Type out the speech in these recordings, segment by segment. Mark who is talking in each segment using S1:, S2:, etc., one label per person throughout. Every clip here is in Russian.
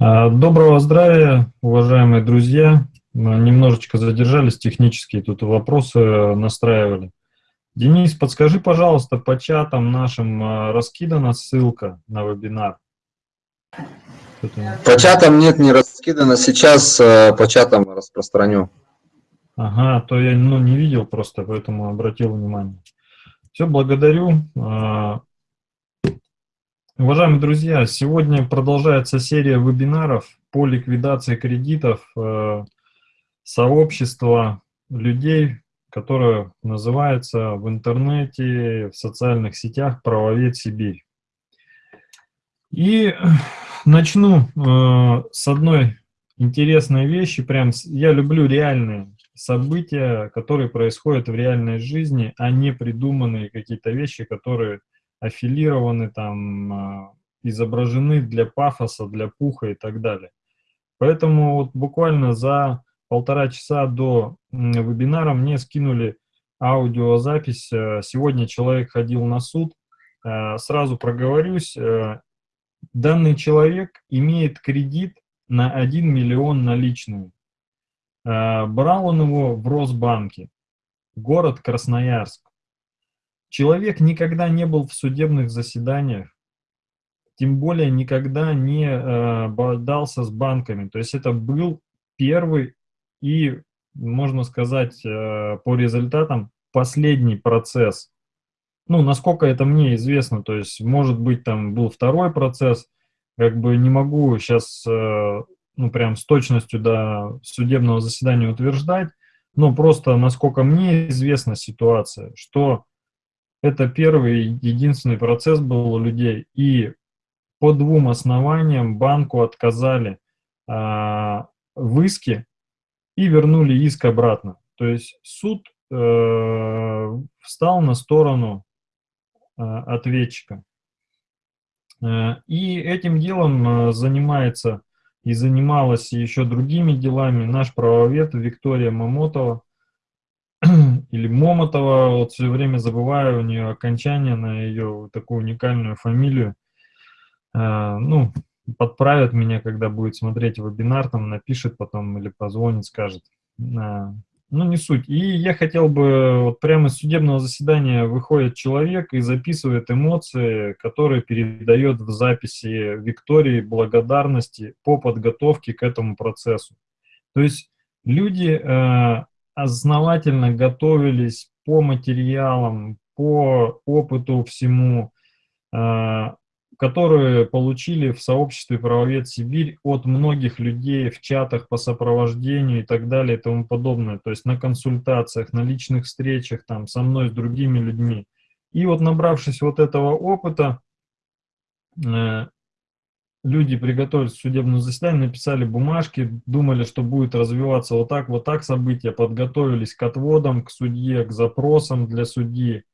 S1: А, доброго здравия, уважаемые друзья. Мы немножечко задержались технические, тут вопросы настраивали. Денис, подскажи, пожалуйста, по чатам нашим а, раскидана ссылка на вебинар?
S2: По чатам нет, не раскидано. Сейчас а, по чатам распространю.
S1: Ага, то я ну, не видел просто, поэтому обратил внимание. Все, благодарю. Уважаемые друзья, сегодня продолжается серия вебинаров по ликвидации кредитов э, сообщества людей, которое называется в интернете, в социальных сетях «Правовед Сибирь». И начну э, с одной интересной вещи. Прям я люблю реальные события, которые происходят в реальной жизни, а не придуманные какие-то вещи, которые аффилированы, там, а, изображены для пафоса, для пуха и так далее. Поэтому вот буквально за полтора часа до вебинара мне скинули аудиозапись. Э, сегодня человек ходил на суд. Э, сразу проговорюсь. Э, данный человек имеет кредит на 1 миллион наличными. Брал он его в Росбанке, город Красноярск. Человек никогда не был в судебных заседаниях, тем более никогда не э, бодался с банками. То есть это был первый и, можно сказать, э, по результатам последний процесс. Ну, насколько это мне известно, то есть, может быть, там был второй процесс, как бы не могу сейчас, э, ну, прям с точностью до судебного заседания утверждать, но просто, насколько мне известна ситуация, что это первый единственный процесс был у людей. И по двум основаниям банку отказали а, в иске и вернули иск обратно. То есть суд э, встал на сторону э, ответчика. Э, и этим делом э, занимается и занималась еще другими делами наш правовед Виктория Мамотова или Момотова, вот все время забываю у нее окончание на ее такую уникальную фамилию. А, ну, подправят меня, когда будет смотреть вебинар, там напишет потом или позвонит, скажет. А, ну, не суть. И я хотел бы, вот прямо из судебного заседания выходит человек и записывает эмоции, которые передает в записи Виктории благодарности по подготовке к этому процессу. То есть люди э, основательно готовились по материалам, по опыту всему, а, которые получили в сообществе «Правовед Сибирь» от многих людей в чатах по сопровождению и так далее и тому подобное. То есть на консультациях, на личных встречах там, со мной, с другими людьми. И вот набравшись вот этого опыта, э, люди приготовились к судебному заседанию, написали бумажки, думали, что будет развиваться вот так, вот так события, подготовились к отводам, к судье, к запросам для судьи.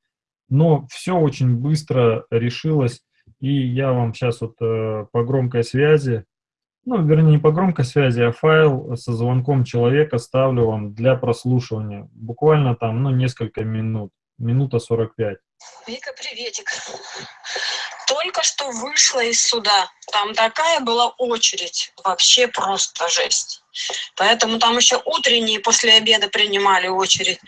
S1: Но все очень быстро решилось, и я вам сейчас вот э, по громкой связи, ну, вернее, не по громкой связи, а файл со звонком человека ставлю вам для прослушивания. Буквально там, ну, несколько минут, минута 45.
S3: Вика, приветик только что вышла из суда. Там такая была очередь, вообще просто жесть. Поэтому там еще утренние после обеда принимали очередь.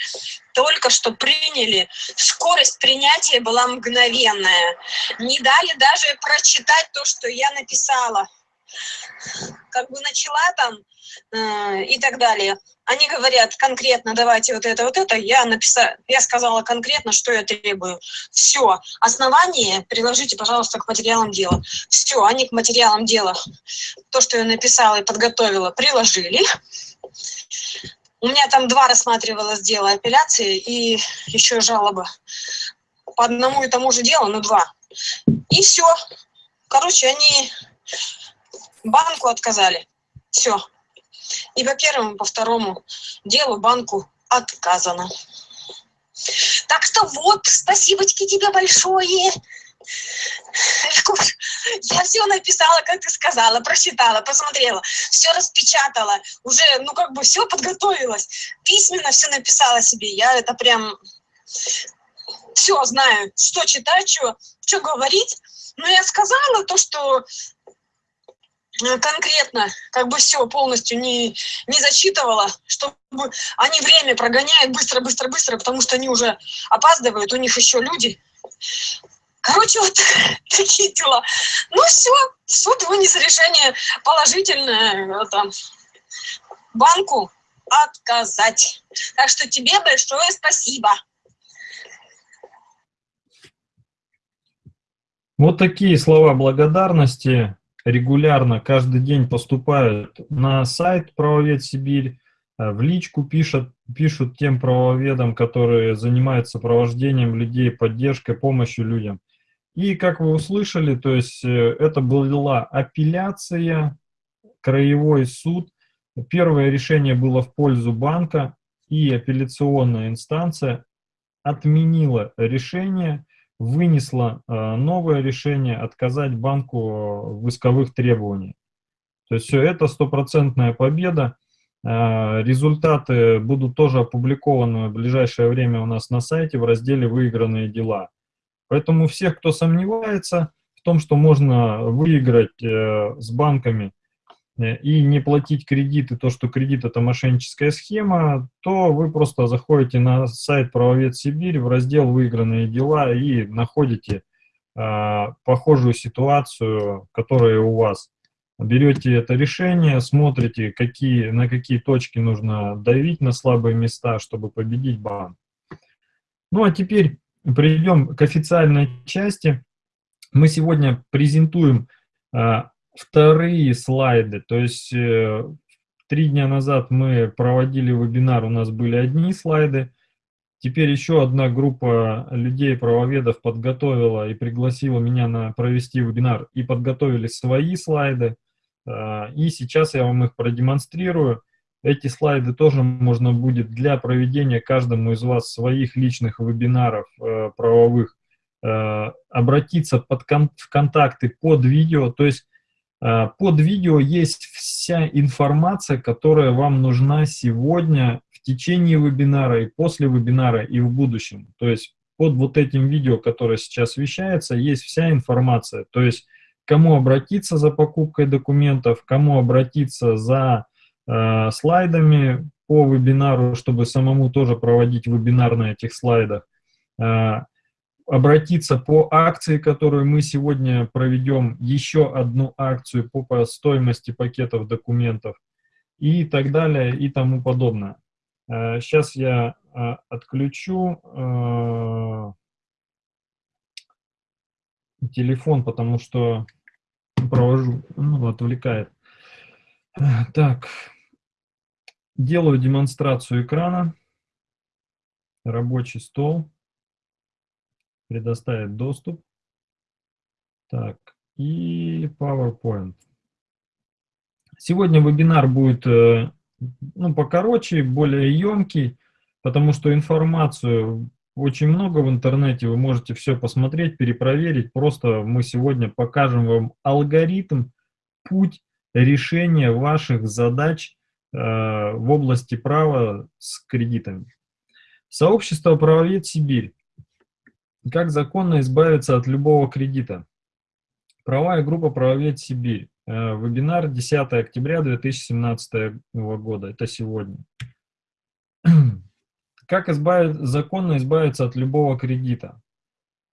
S3: Только что приняли. Скорость принятия была мгновенная. Не дали даже прочитать то, что я написала. Как бы начала там э, и так далее они говорят конкретно, давайте вот это, вот это, я написала, я сказала конкретно, что я требую. Все, основание приложите, пожалуйста, к материалам дела. Все, они к материалам дела, то, что я написала и подготовила, приложили. У меня там два рассматривалось дело апелляции и еще жалоба. По одному и тому же делу, но два. И все. Короче, они банку отказали. Все. И по первому, по второму делу банку отказано. Так что вот, спасибочки тебе большое. Я все написала, как ты сказала, прочитала, посмотрела, все распечатала, уже, ну, как бы все подготовилась, письменно все написала себе. Я это прям все знаю, что читать, что, что говорить. Но я сказала то, что конкретно, как бы все полностью не, не зачитывала, чтобы они время прогоняют быстро, быстро, быстро, потому что они уже опаздывают, у них еще люди. Короче, вот такие дела. Ну все, суд вынес решение положительное, там, банку отказать. Так что тебе большое спасибо.
S1: Вот такие слова благодарности регулярно, каждый день поступают на сайт «Правовед Сибирь», э, в личку пишут, пишут тем правоведам, которые занимаются провождением людей, поддержкой, помощью людям. И, как вы услышали, то есть э, это была апелляция, краевой суд. Первое решение было в пользу банка, и апелляционная инстанция отменила решение, вынесла э, новое решение отказать банку в исковых требованиях. То есть все это стопроцентная победа. Э, результаты будут тоже опубликованы в ближайшее время у нас на сайте в разделе «Выигранные дела». Поэтому всех, кто сомневается в том, что можно выиграть э, с банками Э, и не платить кредиты, то, что кредит это мошенническая схема, то вы просто заходите на сайт Правовед Сибирь в раздел «Выигранные дела» и находите э, похожую ситуацию, которая у вас. Берете это решение, смотрите, какие, на какие точки нужно давить, на слабые места, чтобы победить банк. Ну а теперь перейдем к официальной части. Мы сегодня презентуем э, вторые слайды. То есть э, три дня назад мы проводили вебинар, у нас были одни слайды. Теперь еще одна группа людей, правоведов, подготовила и пригласила меня на провести вебинар и подготовили свои слайды. Э, и сейчас я вам их продемонстрирую. Эти слайды тоже можно будет для проведения каждому из вас своих личных вебинаров э, правовых обратиться под кон в контакты под видео. То есть под видео есть вся информация, которая вам нужна сегодня в течение вебинара и после вебинара и в будущем. То есть под вот этим видео, которое сейчас вещается, есть вся информация. То есть кому обратиться за покупкой документов, кому обратиться за э, слайдами по вебинару, чтобы самому тоже проводить вебинар на этих слайдах. Э, обратиться по акции, которую мы сегодня проведем, еще одну акцию по, стоимости пакетов документов и так далее и тому подобное. Сейчас э, я э, отключу э, телефон, потому что провожу, ну, отвлекает. Так, делаю демонстрацию экрана, рабочий стол предоставить доступ. Так, и PowerPoint. Сегодня вебинар будет э, ну, покороче, более емкий, потому что информацию очень много в интернете, вы можете все посмотреть, перепроверить. Просто мы сегодня покажем вам алгоритм, путь решения ваших задач э, в области права с кредитами. Сообщество «Правовед Сибирь» Как законно избавиться от любого кредита? Правая группа «Правовед Сибирь». Э, вебинар 10 октября 2017 года. Это сегодня. Как избавить, законно избавиться от любого кредита?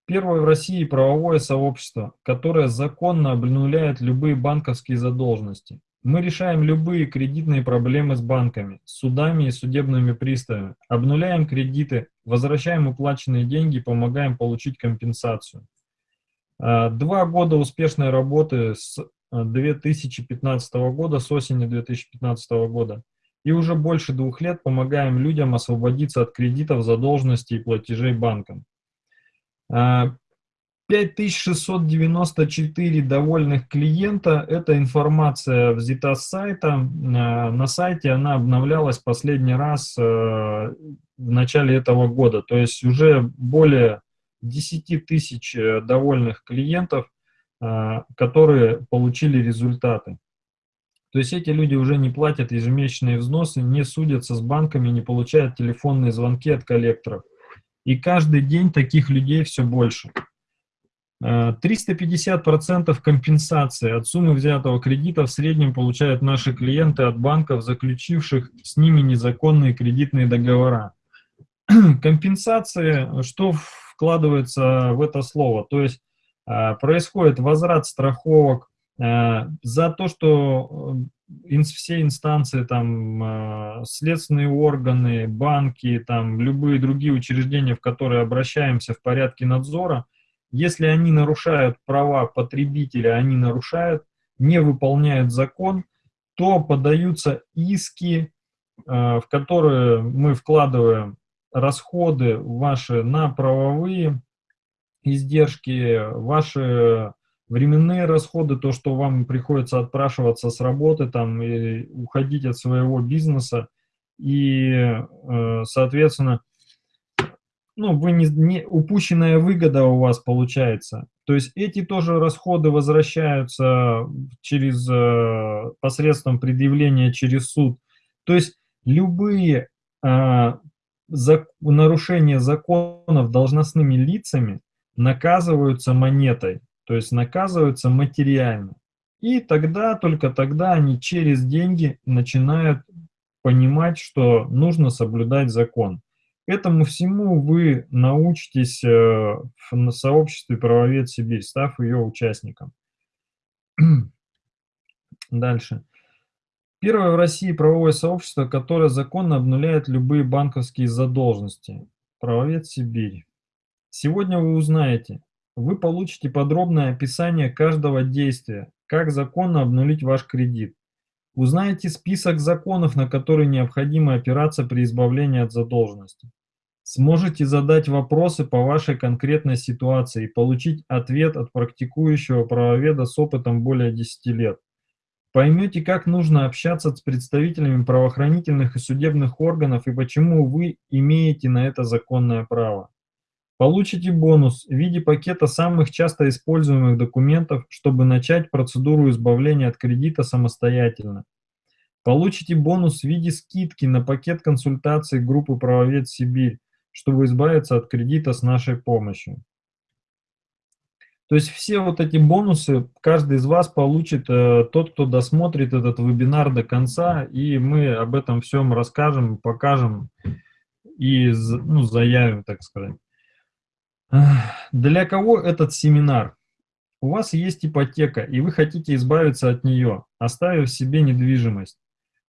S1: Первое в России правовое сообщество, которое законно обнуляет любые банковские задолженности. Мы решаем любые кредитные проблемы с банками, судами и судебными приставами, обнуляем кредиты, возвращаем уплаченные деньги, помогаем получить компенсацию. А, два года успешной работы с 2015 а, года, с осени 2015 года. И уже больше двух лет помогаем людям освободиться от кредитов, задолженности и платежей банкам. А, 5694 довольных клиента. Эта информация взята с сайта. Э, на сайте она обновлялась последний раз э, в начале этого года. То есть уже более 10 тысяч э, довольных клиентов, которые получили результаты. То есть эти люди уже не платят ежемесячные взносы, не судятся с банками, не получают телефонные звонки от коллекторов. И каждый день таких людей все больше. 350% компенсации от суммы взятого кредита в среднем получают наши клиенты от банков, заключивших с ними незаконные кредитные договора. Компенсации, что вкладывается в это слово? То есть а, происходит возврат страховок а, за то, что э, все инстанции, там, следственные органы, банки, там, любые другие учреждения, в которые обращаемся в порядке надзора, если они нарушают права потребителя, они нарушают, не выполняют закон, то подаются иски, в которые мы вкладываем расходы ваши на правовые издержки, ваши временные расходы, то, что вам приходится отпрашиваться с работы там и уходить от своего бизнеса, и, э, соответственно, ну, вы не, не, упущенная выгода у вас получается. То есть эти тоже расходы возвращаются через э, посредством предъявления через суд. То есть любые э, за, нарушения законов должностными лицами наказываются монетой, то есть наказываются материально. И тогда, только тогда они через деньги начинают понимать, что нужно соблюдать закон. Этому всему вы научитесь э, в сообществе «Правовед Сибирь», став ее участником. Дальше. Первое в России правовое сообщество, которое законно обнуляет любые банковские задолженности. Правовед Сибирь. Сегодня вы узнаете, вы получите подробное описание каждого действия, как законно обнулить ваш кредит. Узнаете список законов, на которые необходимо опираться при избавлении от задолженности. Сможете задать вопросы по вашей конкретной ситуации и получить ответ от практикующего правоведа с опытом более 10 лет. Поймете, как нужно общаться с представителями правоохранительных и судебных органов и почему вы имеете на это законное право. Получите бонус в виде пакета самых часто используемых документов, чтобы начать процедуру избавления от кредита самостоятельно. Получите бонус в виде скидки на пакет консультаций группы «Правовед Сибирь», чтобы избавиться от кредита с нашей помощью. То есть все вот эти бонусы каждый из вас получит, э, тот, кто досмотрит этот вебинар до конца, и мы об этом всем расскажем, покажем и ну, заявим, так сказать. Для кого этот семинар? У вас есть ипотека, и вы хотите избавиться от нее, оставив себе недвижимость.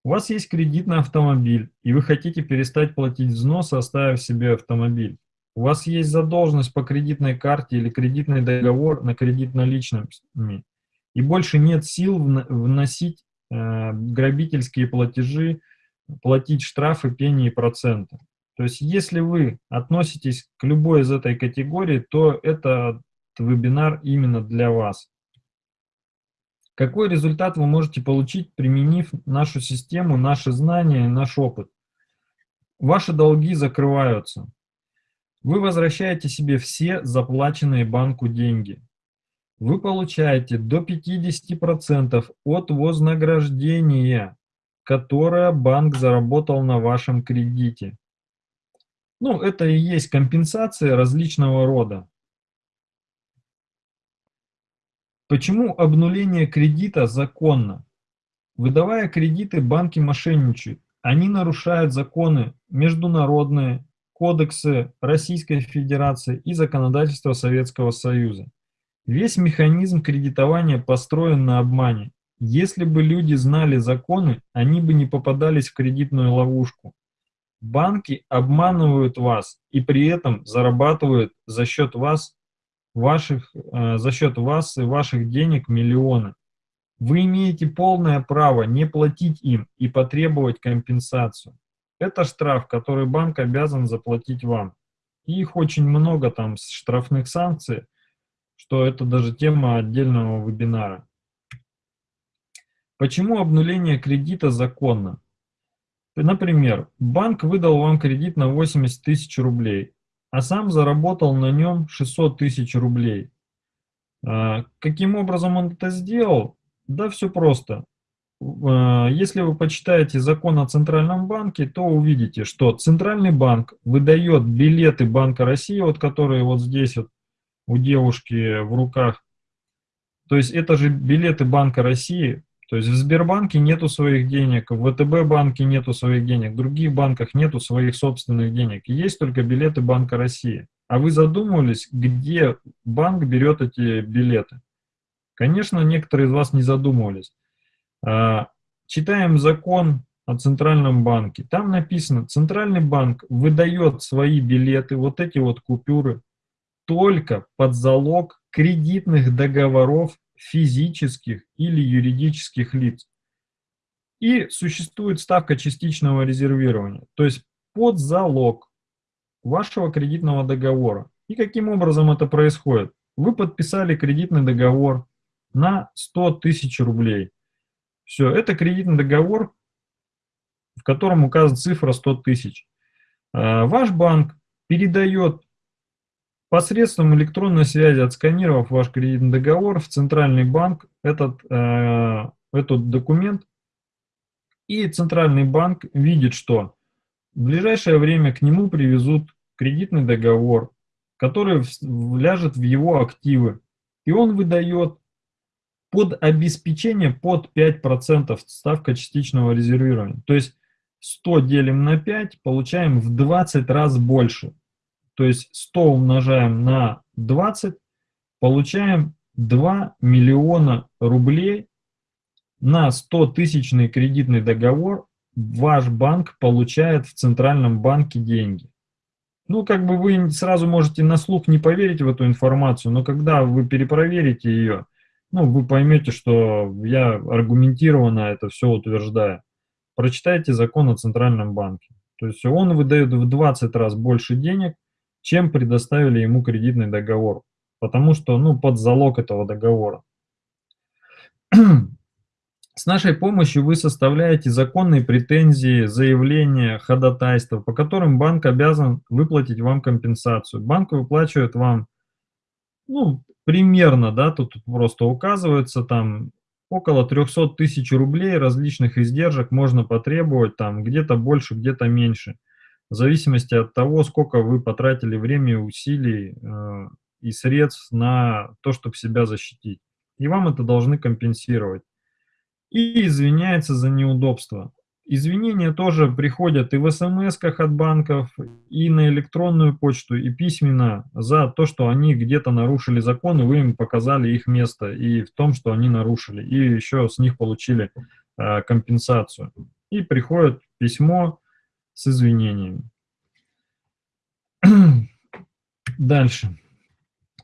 S1: У вас есть кредит на автомобиль, и вы хотите перестать платить взносы, оставив себе автомобиль. У вас есть задолженность по кредитной карте или кредитный договор на кредит наличными, и больше нет сил вносить э, грабительские платежи, платить штрафы, пени и проценты. То есть если вы относитесь к любой из этой категории, то это вебинар именно для вас. Какой результат вы можете получить, применив нашу систему, наши знания, наш опыт? Ваши долги закрываются. Вы возвращаете себе все заплаченные банку деньги. Вы получаете до 50% от вознаграждения, которое банк заработал на вашем кредите. Ну, это и есть компенсация различного рода. Почему обнуление кредита законно? Выдавая кредиты, банки мошенничают. Они нарушают законы международные, кодексы Российской Федерации и законодательство Советского Союза. Весь механизм кредитования построен на обмане. Если бы люди знали законы, они бы не попадались в кредитную ловушку. Банки обманывают вас и при этом зарабатывают за счет вас, ваших, э, за счет вас и ваших денег миллионы. Вы имеете полное право не платить им и потребовать компенсацию. Это штраф, который банк обязан заплатить вам. И их очень много там штрафных санкций, что это даже тема отдельного вебинара. Почему обнуление кредита законно? Например, банк выдал вам кредит на 80 тысяч рублей, а сам заработал на нем 600 тысяч рублей. А, каким образом он это сделал? Да все просто. А, если вы почитаете закон о Центральном банке, то увидите, что Центральный банк выдает билеты Банка России, вот которые вот здесь вот у девушки в руках. То есть это же билеты Банка России. То есть в Сбербанке нету своих денег, в ВТБ банке нету своих денег, в других банках нету своих собственных денег. Есть только билеты Банка России. А вы задумывались, где банк берет эти билеты? Конечно, некоторые из вас не задумывались. А, читаем закон о Центральном банке. Там написано, Центральный банк выдает свои билеты, вот эти вот купюры, только под залог кредитных договоров физических или юридических лиц. И существует ставка частичного резервирования, то есть под залог вашего кредитного договора. И каким образом это происходит? Вы подписали кредитный договор на 100 тысяч рублей. Все, это кредитный договор, в котором указана цифра 100 тысяч. А, ваш банк передает посредством электронной связи, отсканировав ваш кредитный договор, в центральный банк этот, э, этот документ, и центральный банк видит, что в ближайшее время к нему привезут кредитный договор, который ляжет в его активы, и он выдает под обеспечение под 5% ставка частичного резервирования. То есть 100 делим на 5, получаем в 20 раз больше. То есть 100 умножаем на 20, получаем 2 миллиона рублей на 100 тысячный кредитный договор ваш банк получает в Центральном банке деньги. Ну, как бы вы сразу можете на слух не поверить в эту информацию, но когда вы перепроверите ее, ну, вы поймете, что я аргументированно это все утверждаю. Прочитайте закон о Центральном банке. То есть он выдает в 20 раз больше денег, чем предоставили ему кредитный договор. Потому что, ну, под залог этого договора. С нашей помощью вы составляете законные претензии, заявления, ходатайства, по которым банк обязан выплатить вам компенсацию. Банк выплачивает вам, ну, примерно, да, тут просто указывается там около 300 тысяч рублей различных издержек можно потребовать, там где-то больше, где-то меньше, в зависимости от того, сколько вы потратили времени, усилий э, и средств на то, чтобы себя защитить. И вам это должны компенсировать. И извиняется за неудобство. Извинения тоже приходят и в смс от банков, и на электронную почту, и письменно за то, что они где-то нарушили закон, и вы им показали их место, и в том, что они нарушили, и еще с них получили э, компенсацию. И приходит письмо с извинениями. Дальше.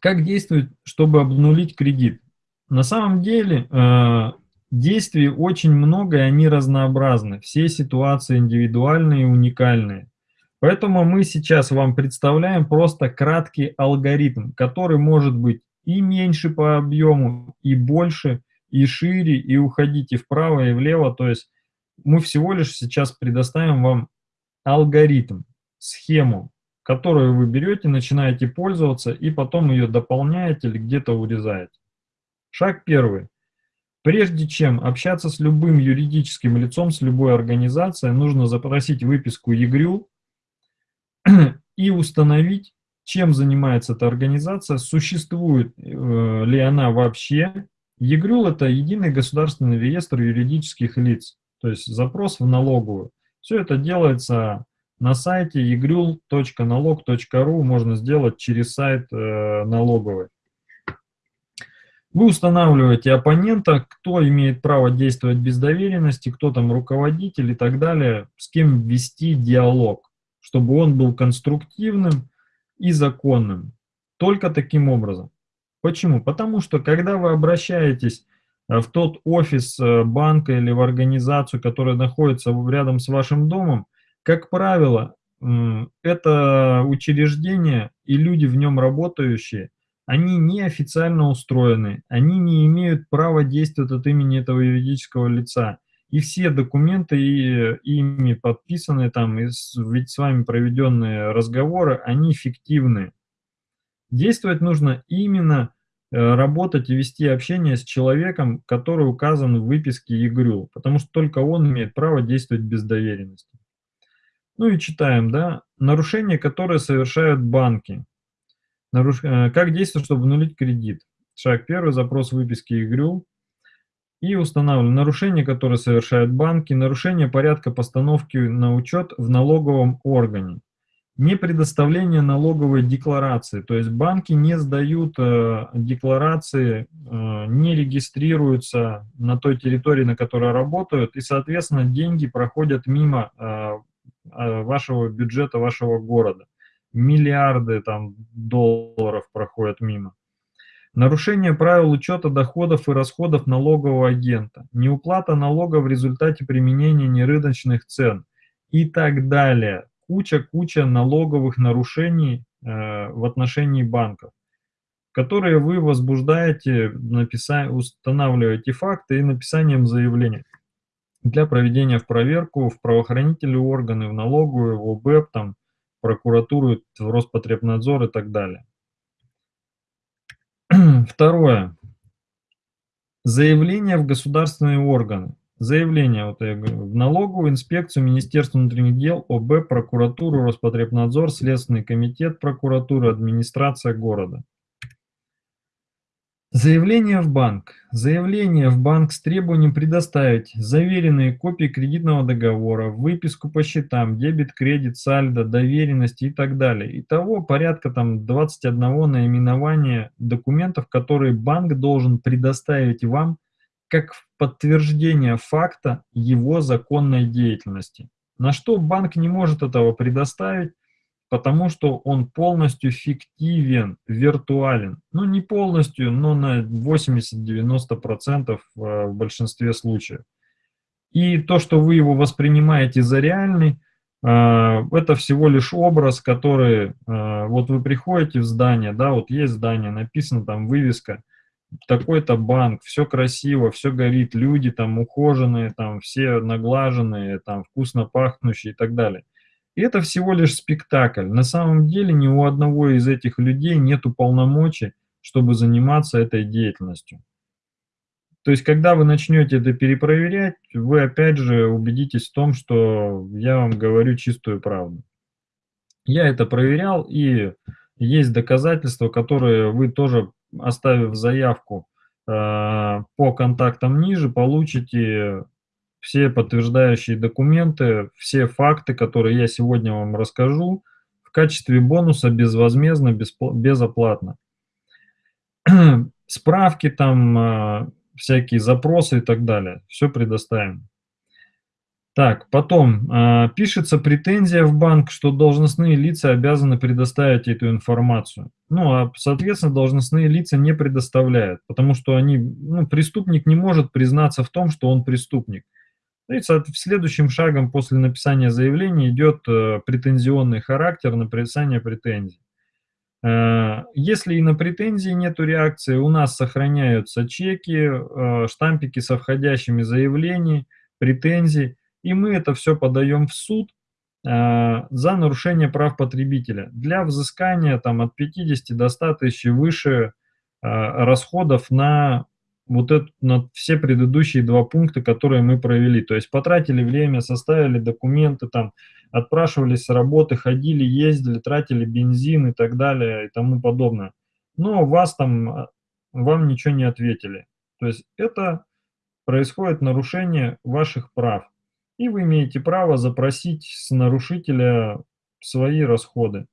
S1: Как действовать, чтобы обнулить кредит? На самом деле, э, Действий очень много, и они разнообразны. Все ситуации индивидуальные и уникальные. Поэтому мы сейчас вам представляем просто краткий алгоритм, который может быть и меньше по объему, и больше, и шире, и уходить и вправо, и влево. То есть мы всего лишь сейчас предоставим вам алгоритм, схему, которую вы берете, начинаете пользоваться, и потом ее дополняете или где-то урезаете. Шаг первый. Прежде чем общаться с любым юридическим лицом, с любой организацией, нужно запросить выписку ЕГРЮ и установить, чем занимается эта организация, существует э, ли она вообще. ЕГРЮЛ – это единый государственный реестр юридических лиц, то есть запрос в налоговую. Все это делается на сайте egrul.налог.ру, можно сделать через сайт э, налоговой. Вы устанавливаете оппонента, кто имеет право действовать без доверенности, кто там руководитель и так далее, с кем вести диалог, чтобы он был конструктивным и законным. Только таким образом. Почему? Потому что когда вы обращаетесь в тот офис э, банка или в организацию, которая находится рядом с вашим домом, как правило, это учреждение и люди в нем работающие они неофициально устроены, они не имеют права действовать от имени этого юридического лица. И все документы и, ими подписанные, там, и с, ведь с вами проведенные разговоры, они фиктивны. Действовать нужно именно э, работать и вести общение с человеком, который указан в выписке ЕГРЮ, потому что только он имеет право действовать без доверенности. Ну и читаем, да, нарушения, которые совершают банки. Наруш... Э, как действовать, чтобы обнулить кредит? Шаг первый, запрос выписки ИГРЮ. И устанавливаем нарушения, которые совершают банки, нарушение порядка постановки на учет в налоговом органе. Не предоставление налоговой декларации, то есть банки не сдают э, декларации, э, не регистрируются на той территории, на которой работают, и, соответственно, деньги проходят мимо э, э вашего бюджета, вашего города. Миллиарды там, долларов проходят мимо. Нарушение правил учета доходов и расходов налогового агента, неуплата налога в результате применения нерыночных цен и так далее. Куча-куча налоговых нарушений э, в отношении банков, которые вы возбуждаете, написа... устанавливаете факты и написанием заявления для проведения в проверку в правоохранительные органы, в налоговую, в ОБЭП, там, прокуратуру, в Роспотребнадзор и так далее. Второе. Заявление в государственные органы. Заявление вот я говорю, в налоговую инспекцию, Министерство внутренних дел, ОБ, прокуратуру, Роспотребнадзор, Следственный комитет прокуратуры, администрация города. Заявление в банк. Заявление в банк с требованием предоставить заверенные копии кредитного договора, выписку по счетам, дебет, кредит, сальдо, доверенности и так далее. Итого порядка там 21 наименования документов, которые банк должен предоставить вам как подтверждение факта его законной деятельности. На что банк не может этого предоставить, потому что он полностью фиктивен, виртуален. Ну, не полностью, но на 80-90% э, в большинстве случаев. И то, что вы его воспринимаете за реальный, э, это всего лишь образ, который, э, вот вы приходите в здание, да, вот есть здание, написано там вывеска, такой-то банк, все красиво, все горит, люди там ухоженные, там все наглаженные, там вкусно пахнущие и так далее. И это всего лишь спектакль. На самом деле ни у одного из этих людей нет полномочий, чтобы заниматься этой деятельностью. То есть, когда вы начнете это перепроверять, вы опять же убедитесь в том, что я вам говорю чистую правду. Я это проверял, и есть доказательства, которые вы тоже, оставив заявку э, по контактам ниже, получите все подтверждающие документы, все факты, которые я сегодня вам расскажу, в качестве бонуса безвозмездно, безоплатно. Справки там, а, всякие запросы и так далее. Все предоставим. Так, потом э, пишется претензия в банк, что должностные лица обязаны предоставить эту информацию. Ну, а, соответственно, должностные лица не предоставляют, потому что они, ну, преступник не может признаться в том, что он преступник. Ну и следующим шагом после написания заявления идет э, претензионный характер, написание претензий. Э, если и на претензии нет реакции, у нас сохраняются чеки, э, штампики со входящими заявлений, претензий, и мы это все подаем в суд за нарушение прав потребителя. Для взыскания там, от 50 до 100 тысяч и выше расходов на вот это, на все предыдущие два пункта, которые мы провели. То есть потратили время, составили документы, там, отпрашивались с работы, ходили, ездили, тратили бензин и так далее и тому подобное. Но вас там, а, вам ничего не ответили. То есть это происходит нарушение ваших прав. И вы имеете право запросить с нарушителя свои расходы.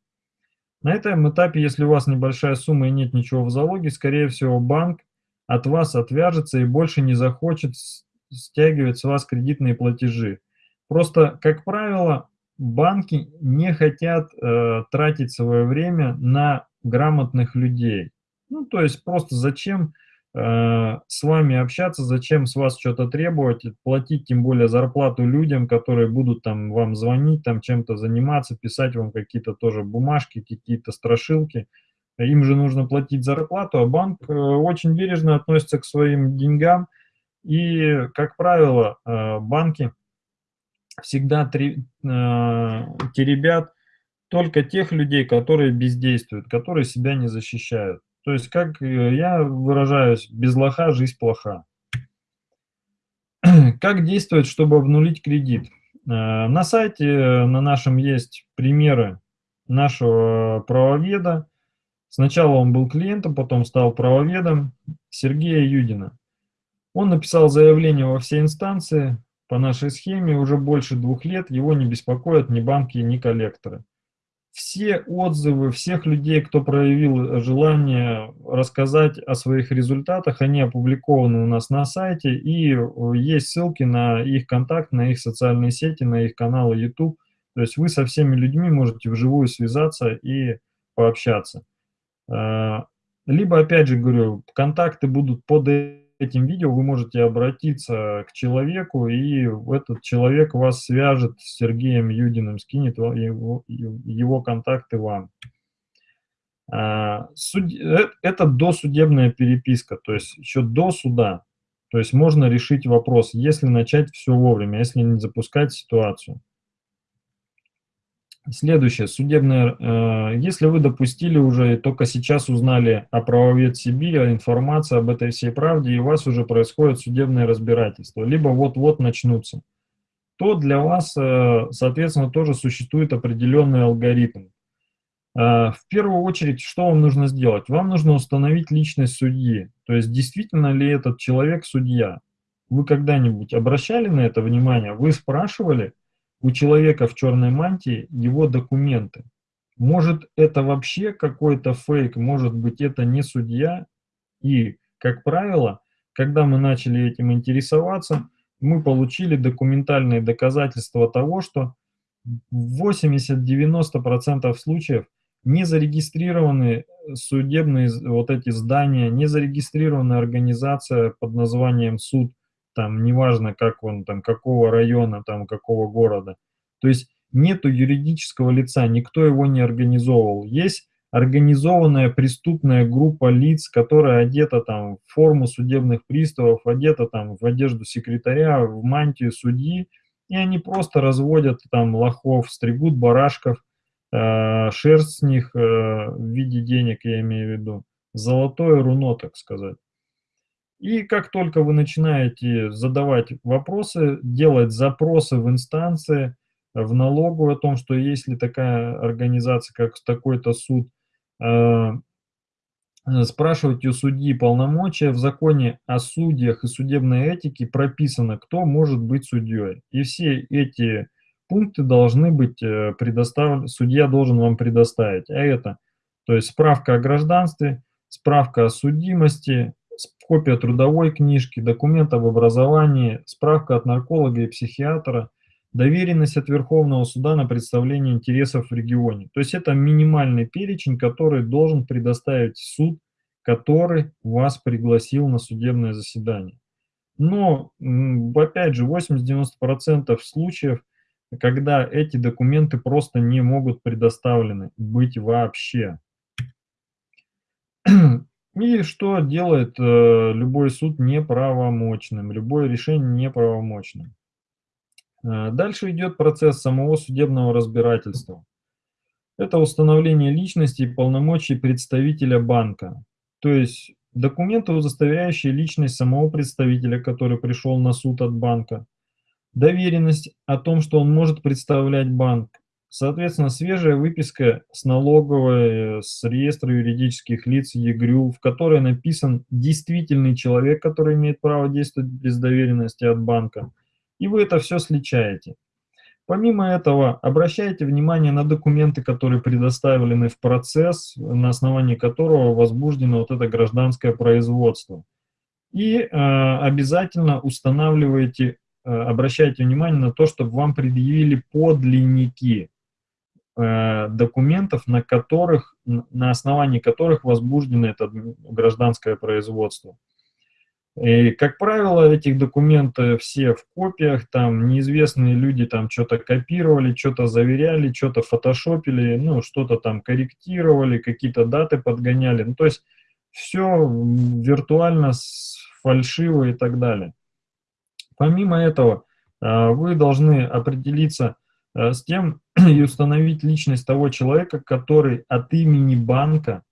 S1: На этом этапе, если у вас небольшая сумма и нет ничего в залоге, скорее всего банк от вас отвяжется и больше не захочет стягивать с вас кредитные платежи. Просто, как правило, банки не хотят э, тратить свое время на грамотных людей. Ну, то есть просто зачем с вами общаться, зачем с вас что-то требовать, платить тем более зарплату людям, которые будут там вам звонить, там чем-то заниматься, писать вам какие-то тоже бумажки, какие-то страшилки им же нужно платить зарплату, а банк э, очень бережно относится к своим деньгам. И, как правило, э, банки всегда э, теребят только тех людей, которые бездействуют, которые себя не защищают. То есть, как я выражаюсь, без лоха жизнь плоха. Как действовать, чтобы обнулить кредит? На сайте на нашем есть примеры нашего правоведа, Сначала он был клиентом, потом стал правоведом Сергея Юдина. Он написал заявление во все инстанции. По нашей схеме уже больше двух лет его не беспокоят ни банки, ни коллекторы. Все отзывы всех людей, кто проявил желание рассказать о своих результатах, они опубликованы у нас на сайте, и есть ссылки на их контакт, на их социальные сети, на их каналы YouTube. То есть вы со всеми людьми можете вживую связаться и пообщаться. А, либо, опять же говорю, контакты будут под этим видео, вы можете обратиться к человеку, и этот человек вас свяжет с Сергеем Юдиным, скинет его, его контакты вам. А, э, это досудебная переписка, то есть еще до суда. То есть можно решить вопрос, если начать все вовремя, если не запускать ситуацию. Следующее, судебное. Э, если вы допустили уже, только сейчас узнали о правовед Сибири, о информации об этой всей правде, и у вас уже происходит судебное разбирательство, либо вот-вот начнутся, то для вас, э, соответственно, тоже существует определенный алгоритм. Э, в первую очередь, что вам нужно сделать? Вам нужно установить личность судьи, то есть действительно ли этот человек судья. Вы когда-нибудь обращали на это внимание? Вы спрашивали, у человека в черной мантии его документы. Может это вообще какой-то фейк, может быть это не судья. И, как правило, когда мы начали этим интересоваться, мы получили документальные доказательства того, что в 80-90% случаев не зарегистрированы судебные вот эти здания, не зарегистрирована организация под названием суд, там, неважно, как он, там, какого района, там, какого города. То есть нету юридического лица, никто его не организовывал. Есть организованная преступная группа лиц, которая одета там в форму судебных приставов, одета там в одежду секретаря, в мантию судьи, и они просто разводят там лохов, стригут барашков, э, шерсть с них э, в виде денег, я имею в виду, золотое руно, так сказать. И как только вы начинаете задавать вопросы, делать запросы в инстанции, в налогу о том, что есть ли такая организация, как такой-то суд, э, спрашивать у судьи полномочия. В законе о судьях и судебной этике прописано, кто может быть судьей. И все эти пункты должны быть э, предоставлены, судья должен вам предоставить. А это, то есть справка о гражданстве, справка о судимости, копия трудовой книжки, документ об образовании, справка от нарколога и психиатра, доверенность от Верховного суда на представление интересов в регионе. То есть это минимальный перечень, который должен предоставить суд, который вас пригласил на судебное заседание. Но, опять же, 80-90% случаев, когда эти документы просто не могут предоставлены быть вообще. И что делает э, любой суд неправомочным, любое решение неправомочным. Э, дальше идет процесс самого судебного разбирательства. Это установление личности и полномочий представителя банка. То есть документы, удостоверяющие личность самого представителя, который пришел на суд от банка. Доверенность о том, что он может представлять банк. Соответственно, свежая выписка с налоговой, с реестра юридических лиц ЕГРЮ, в которой написан действительный человек, который имеет право действовать без доверенности от банка. И вы это все сличаете. Помимо этого, обращайте внимание на документы, которые предоставлены в процесс, на основании которого возбуждено вот это гражданское производство. И э, обязательно устанавливайте, э, обращайте внимание на то, чтобы вам предъявили подлинники. Э, документов, на которых, на основании которых возбуждено это гражданское производство. И, как правило, этих документов все в копиях, там неизвестные люди там что-то копировали, что-то заверяли, что-то фотошопили, ну, что-то там корректировали, какие-то даты подгоняли. Ну, то есть все виртуально, фальшиво и так далее. Помимо этого, э, вы должны определиться с тем и установить личность того человека, который от имени банка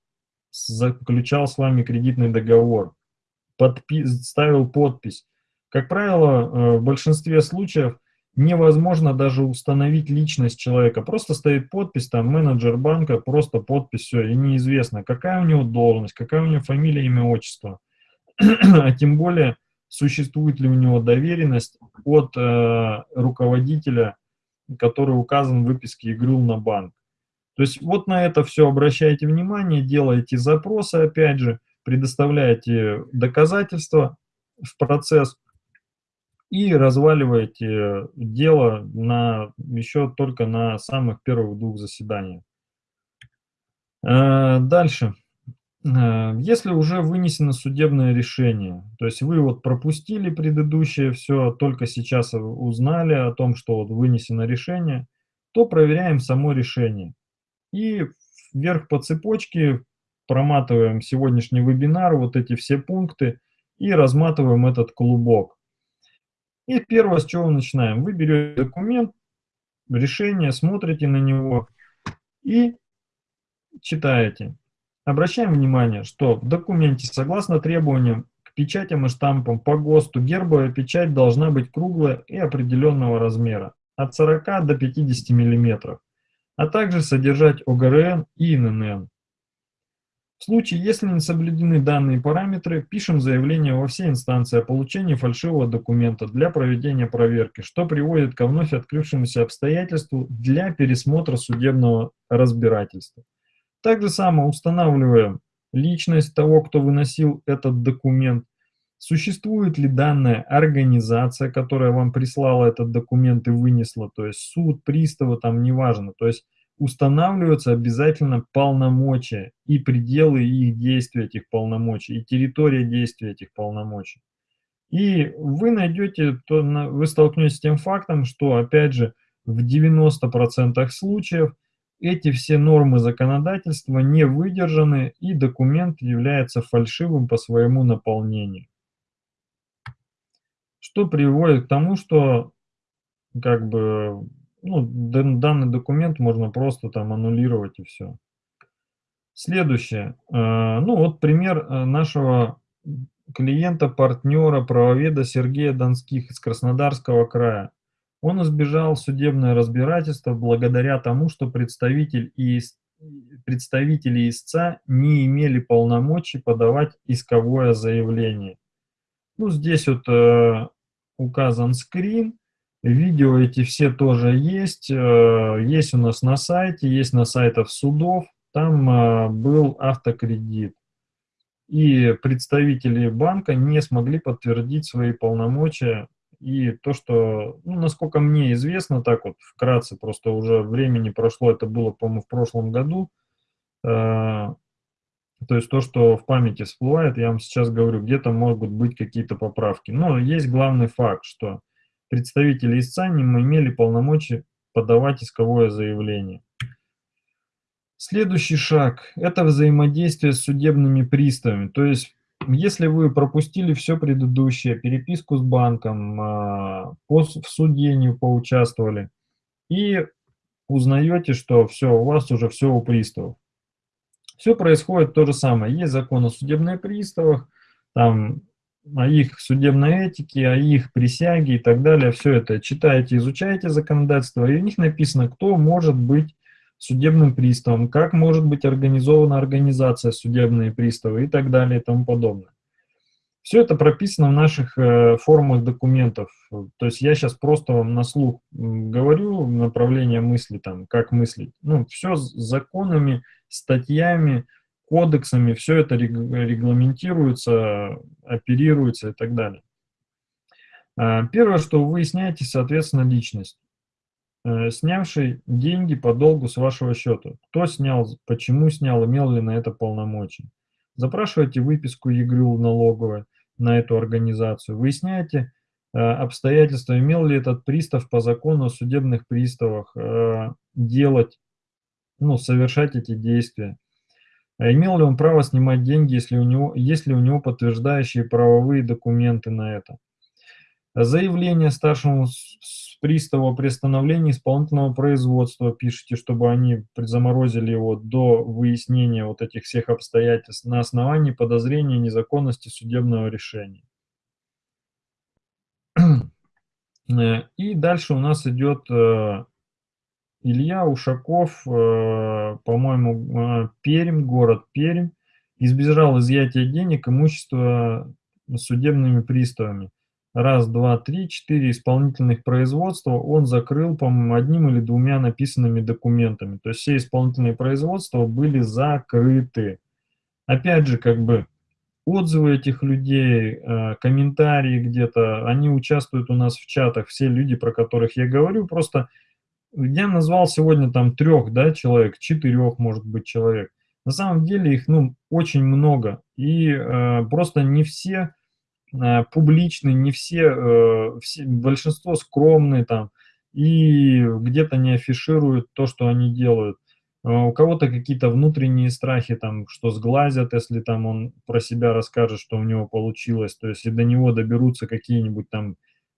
S1: заключал с вами кредитный договор, подпи ставил подпись. Как правило, э, в большинстве случаев невозможно даже установить личность человека. Просто стоит подпись, там, менеджер банка, просто подпись, все, и неизвестно, какая у него должность, какая у него фамилия, имя, отчество. а тем более, существует ли у него доверенность от э, руководителя, который указан в выписке ИГРЮЛ на банк. То есть вот на это все обращайте внимание, делайте запросы, опять же, предоставляете доказательства в процесс и разваливаете дело на, еще только на самых первых двух заседаниях. Э, дальше. Э, если уже вынесено судебное решение, то есть вы вот пропустили предыдущее все, только сейчас узнали о том, что вот вынесено решение, то проверяем само решение. И вверх по цепочке проматываем сегодняшний вебинар, вот эти все пункты, и разматываем этот клубок. И первое, с чего начинаем. Вы берете документ, решение, смотрите на него и читаете. Обращаем внимание, что в документе, согласно требованиям к печатям и штампам по ГОСТу, гербовая печать должна быть круглая и определенного размера, от 40 до 50 мм, а также содержать ОГРН и ИНН. В случае, если не соблюдены данные параметры, пишем заявление во все инстанции о получении фальшивого документа для проведения проверки, что приводит ко вновь открывшемуся обстоятельству для пересмотра судебного разбирательства. Также само устанавливаем личность того, кто выносил этот документ, существует ли данная организация, которая вам прислала этот документ и вынесла, то есть суд, приставы, там неважно, то есть устанавливаются обязательно полномочия и пределы их действия этих полномочий, и территория действия этих полномочий. И вы найдете, то вы столкнетесь с тем фактом, что, опять же, в 90% случаев эти все нормы законодательства не выдержаны, и документ является фальшивым по своему наполнению. Что приводит к тому, что как бы ну, данный документ можно просто там аннулировать и все. Следующее. Э, ну вот пример э, нашего клиента, партнера, правоведа Сергея Донских из Краснодарского края. Он избежал судебное разбирательство благодаря тому, что представитель и представители истца не имели полномочий подавать исковое заявление. Ну, здесь вот э, указан скрин. Видео эти все тоже есть. Э, есть у нас на сайте, есть на сайтах судов. Там э, был автокредит. И представители банка не смогли подтвердить свои полномочия. И то, что, ну, насколько мне известно, так вот вкратце, просто уже времени прошло, это было, по-моему, в прошлом году. Э, то есть то, что в памяти всплывает, я вам сейчас говорю, где-то могут быть какие-то поправки. Но есть главный факт, что представители истца не имели полномочий подавать исковое заявление. Следующий шаг – это взаимодействие с судебными приставами. То есть, если вы пропустили все предыдущее, переписку с банком, а, в суде не поучаствовали, и узнаете, что все, у вас уже все у приставов. Все происходит то же самое. Есть закон о судебных приставах, там о их судебной этике, о их присяге и так далее. Все это читаете, изучаете законодательство, и у них написано, кто может быть судебным приставом, как может быть организована организация судебные приставы и так далее и тому подобное. Все это прописано в наших э, формах документов. То есть я сейчас просто вам на слух говорю направление мысли, там, как мыслить. Ну, все с законами, статьями, кодексами, все это регламентируется, оперируется и так далее. А, первое, что вы выясняете, соответственно, личность. Э, снявший деньги по долгу с вашего счета. Кто снял, почему снял, имел ли на это полномочия. Запрашиваете выписку ЕГРЮЛ налоговой на эту организацию. Выясняете э, обстоятельства, имел ли этот пристав по закону о судебных приставах э, делать, ну, совершать эти действия. А имел ли он право снимать деньги, если у него, есть ли у него подтверждающие правовые документы на это? Заявление старшему приставу о приостановлении исполнительного производства пишите, чтобы они заморозили его до выяснения вот этих всех обстоятельств на основании подозрения незаконности судебного решения. Э, и дальше у нас идет э, Илья Ушаков, э, по-моему, Пермь, город Пермь, избежал изъятия денег, имущества судебными приставами. Раз, два, три, четыре исполнительных производства он закрыл, по-моему, одним или двумя написанными документами. То есть все исполнительные производства были закрыты. Опять же, как бы, отзывы этих людей, э, комментарии где-то, они участвуют у нас в чатах, все люди, про которых я говорю, просто я назвал сегодня там трех, да, человек, четырех, может быть, человек. На самом деле их, ну, очень много, и э, просто не все публичные, не все, э, все, большинство скромные там, и где-то не афишируют то, что они делают. А, у кого-то какие-то внутренние страхи, там, что сглазят, если там он про себя расскажет, что у него получилось, то есть и до него доберутся какие-нибудь там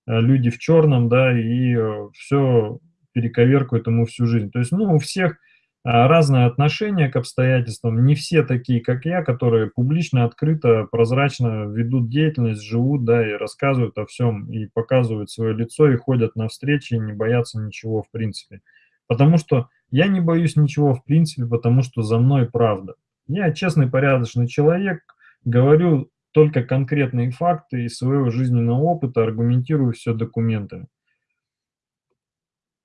S1: э, люди в черном, да, и э, все перековеркают ему всю жизнь. То есть, ну, у всех разное отношение к обстоятельствам, не все такие, как я, которые публично, открыто, прозрачно ведут деятельность, живут, да, и рассказывают о всем, и показывают свое лицо, и ходят на встречи, и не боятся ничего в принципе. Потому что я не боюсь ничего в принципе, потому что за мной правда. Я честный, порядочный человек, говорю только конкретные факты из своего жизненного опыта, аргументирую все документами.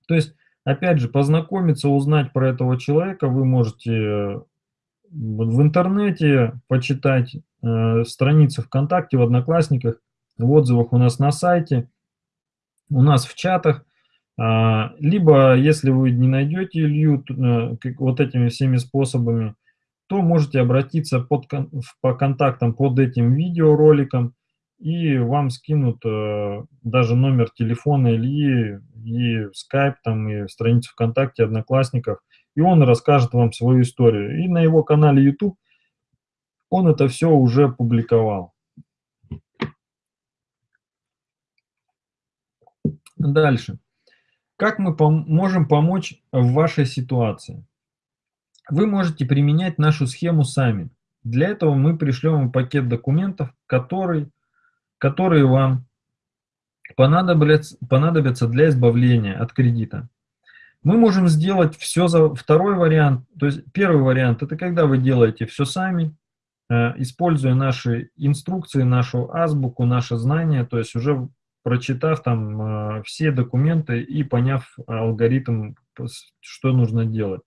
S1: То есть, опять же, познакомиться, узнать про этого человека вы можете в интернете, почитать э, страницы ВКонтакте, в Одноклассниках, в отзывах у нас на сайте, у нас в чатах. А, либо, если вы не найдете Илью э, вот этими всеми способами, то можете обратиться под, по контактам под этим видеороликом, и вам скинут э, даже номер телефона Ильи, и скайп, там, и страницу ВКонтакте, Одноклассниках, и он расскажет вам свою историю. И на его канале YouTube он это все уже публиковал. Дальше. Как мы пом можем помочь в вашей ситуации? Вы можете применять нашу схему сами. Для этого мы пришлем вам пакет документов, который, которые вам понадобятся, понадобятся для избавления от кредита. Мы можем сделать все за второй вариант. То есть первый вариант – это когда вы делаете все сами, э, используя наши инструкции, нашу азбуку, наши знания, то есть уже прочитав там э, все документы и поняв алгоритм, что нужно делать.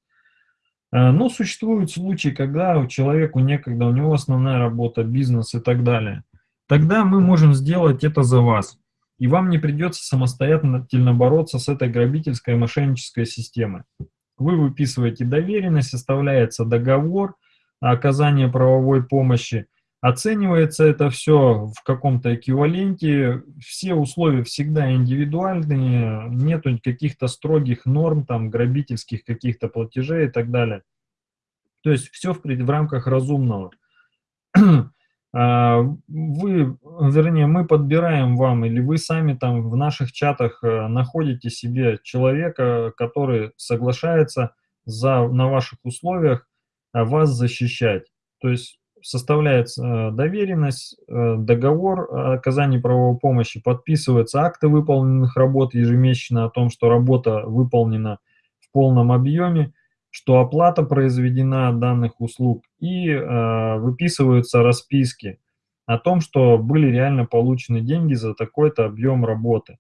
S1: Э, но существуют случаи, когда у человеку некогда, у него основная работа, бизнес и так далее. Тогда мы можем сделать это за вас. И вам не придется самостоятельно бороться с этой грабительской мошеннической системой. Вы выписываете доверенность, составляется договор о оказании правовой помощи, Оценивается это все в каком-то эквиваленте, все условия всегда индивидуальные, нету каких-то строгих норм, там, грабительских каких-то платежей и так далее. То есть все в, в рамках разумного. А, вы, вернее, мы подбираем вам, или вы сами там в наших чатах э, находите себе человека, который соглашается за, на ваших условиях а, вас защищать. То есть составляется э, доверенность, э, договор о оказании правовой помощи, подписываются акты выполненных работ ежемесячно о том, что работа выполнена в полном объеме, что оплата произведена данных услуг, и э, выписываются расписки о том, что были реально получены деньги за такой-то объем работы.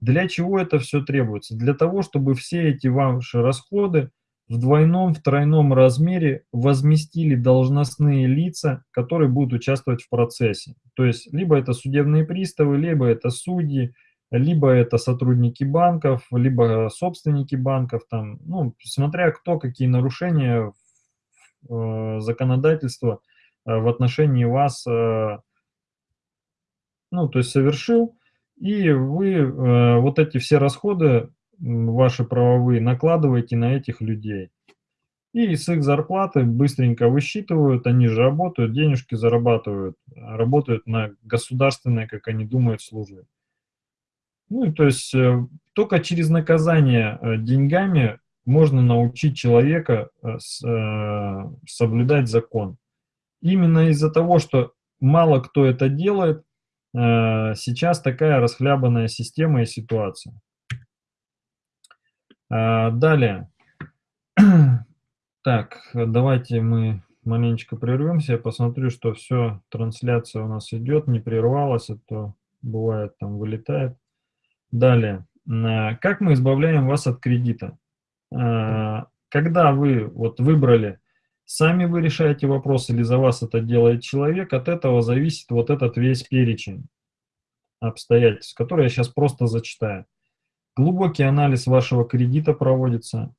S1: Для чего это все требуется? Для того, чтобы все эти ваши расходы в двойном, в тройном размере возместили должностные лица, которые будут участвовать в процессе. То есть либо это судебные приставы, либо это судьи, либо это сотрудники банков, либо собственники банков, там, ну, смотря кто какие нарушения э, законодательства э, в отношении вас, э, ну, то есть совершил, и вы э, вот эти все расходы ваши правовые накладываете на этих людей. И с их зарплаты быстренько высчитывают, они же работают, денежки зарабатывают, работают на государственной, как они думают, службе. Ну, то есть э, только через наказание э, деньгами можно научить человека э, соблюдать закон. Именно из-за того, что мало кто это делает, сейчас такая расхлябанная система и ситуация. А, далее. Так, давайте мы маленечко прервемся. Я посмотрю, что все, трансляция у нас идет, не прервалась, а то бывает там вылетает. Далее. Как мы избавляем вас от кредита? А, когда вы вот выбрали, сами вы решаете вопрос или за вас это делает человек, от этого зависит вот этот весь перечень обстоятельств, который я сейчас просто зачитаю. Глубокий анализ вашего кредита проводится,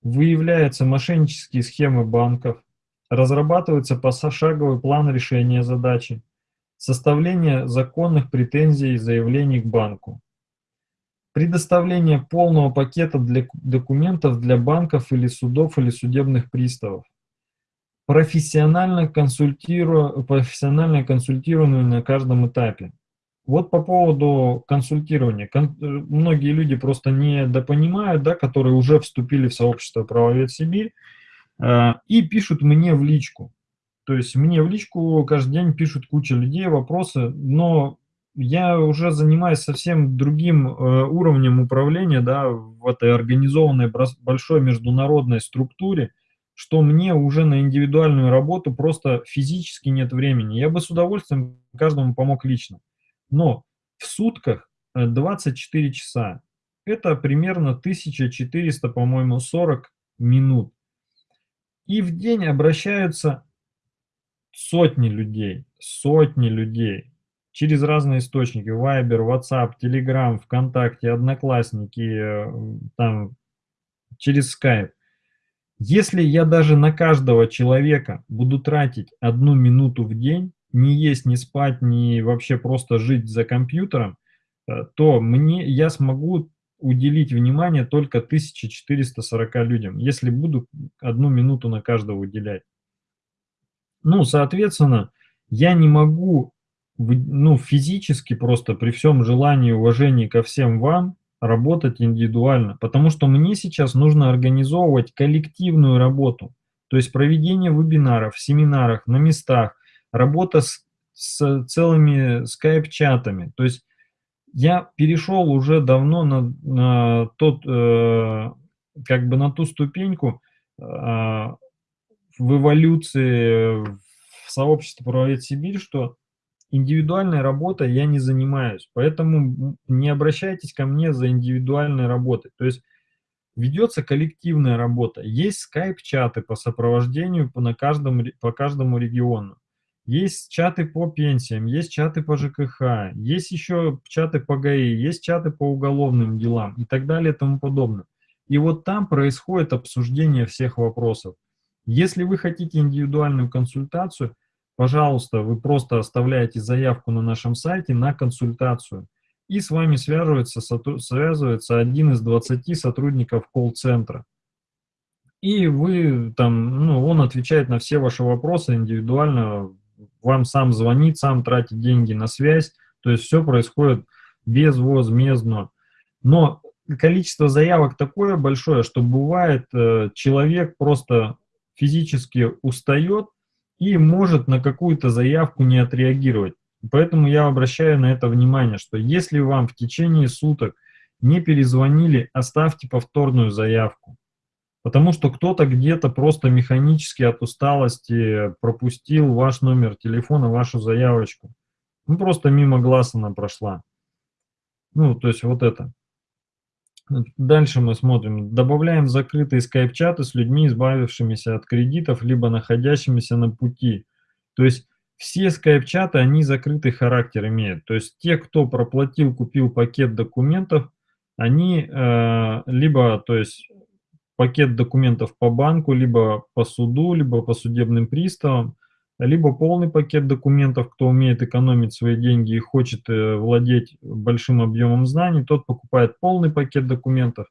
S1: выявляются мошеннические схемы банков, разрабатывается пошаговый план решения задачи, составление законных претензий и заявлений к банку, предоставление полного пакета для документов для банков или судов или судебных приставов, профессионально, консультиру... профессиональное консультирование на каждом этапе, вот по поводу консультирования. Кон многие люди просто не допонимают, да, которые уже вступили в сообщество «Правовед Сибирь» э, и пишут мне в личку. То есть мне в личку каждый день пишут куча людей, вопросы, но я уже занимаюсь совсем другим э, уровнем управления да, в этой организованной большой международной структуре, что мне уже на индивидуальную работу просто физически нет времени. Я бы с удовольствием каждому помог лично. Но в сутках 24 э, часа. Это примерно 1400, по-моему, 40 минут. И в день обращаются сотни людей, сотни людей через разные источники, Viber, WhatsApp, Telegram, ВКонтакте, Одноклассники, э, там, через Skype. Если я даже на каждого человека буду тратить одну минуту в день, не есть, не спать, не вообще просто жить за компьютером, э, то мне, я смогу уделить внимание только 1440 людям, если буду одну минуту на каждого уделять. Ну, соответственно, я не могу, ну, физически просто при всем желании и уважении ко всем вам работать индивидуально, потому что мне сейчас нужно организовывать коллективную работу, то есть проведение вебинаров, семинаров на местах, работа с, с целыми скайп-чатами. То есть я перешел уже давно на, на тот, э, как бы на ту ступеньку э, в эволюции в сообществе «Правовед Сибирь», что индивидуальной работой я не занимаюсь, поэтому не обращайтесь ко мне за индивидуальной работой. То есть ведется коллективная работа, есть скайп-чаты по сопровождению по, на каждом, по каждому региону. Есть чаты по пенсиям, есть чаты по ЖКХ, есть еще чаты по ГАИ, есть чаты по уголовным делам и так далее и тому подобное. И вот там происходит обсуждение всех вопросов. Если вы хотите индивидуальную консультацию, пожалуйста, вы просто оставляете заявку на нашем сайте на консультацию. И с вами связывается, связывается один из 20 сотрудников колл-центра. И вы там, ну, он отвечает на все ваши вопросы индивидуально вам сам звонит, сам тратит деньги на связь, то есть все происходит безвозмездно. Но количество заявок такое большое, что бывает э, человек просто физически устает и может на какую-то заявку не отреагировать. Поэтому я обращаю на это внимание, что если вам в течение суток не перезвонили, оставьте повторную заявку. Потому что кто-то где-то просто механически от усталости пропустил ваш номер телефона, вашу заявочку. Ну, просто мимо глаз она прошла. Ну, то есть вот это. Дальше мы смотрим. Добавляем закрытые скайп-чаты с людьми, избавившимися от кредитов, либо находящимися на пути. То есть все скайп-чаты, они закрытый характер имеют. То есть те, кто проплатил, купил пакет документов, они э, либо, то есть пакет документов по банку, либо по суду, либо по судебным приставам, либо полный пакет документов, кто умеет экономить свои деньги и хочет э, владеть большим объемом знаний, тот покупает полный пакет документов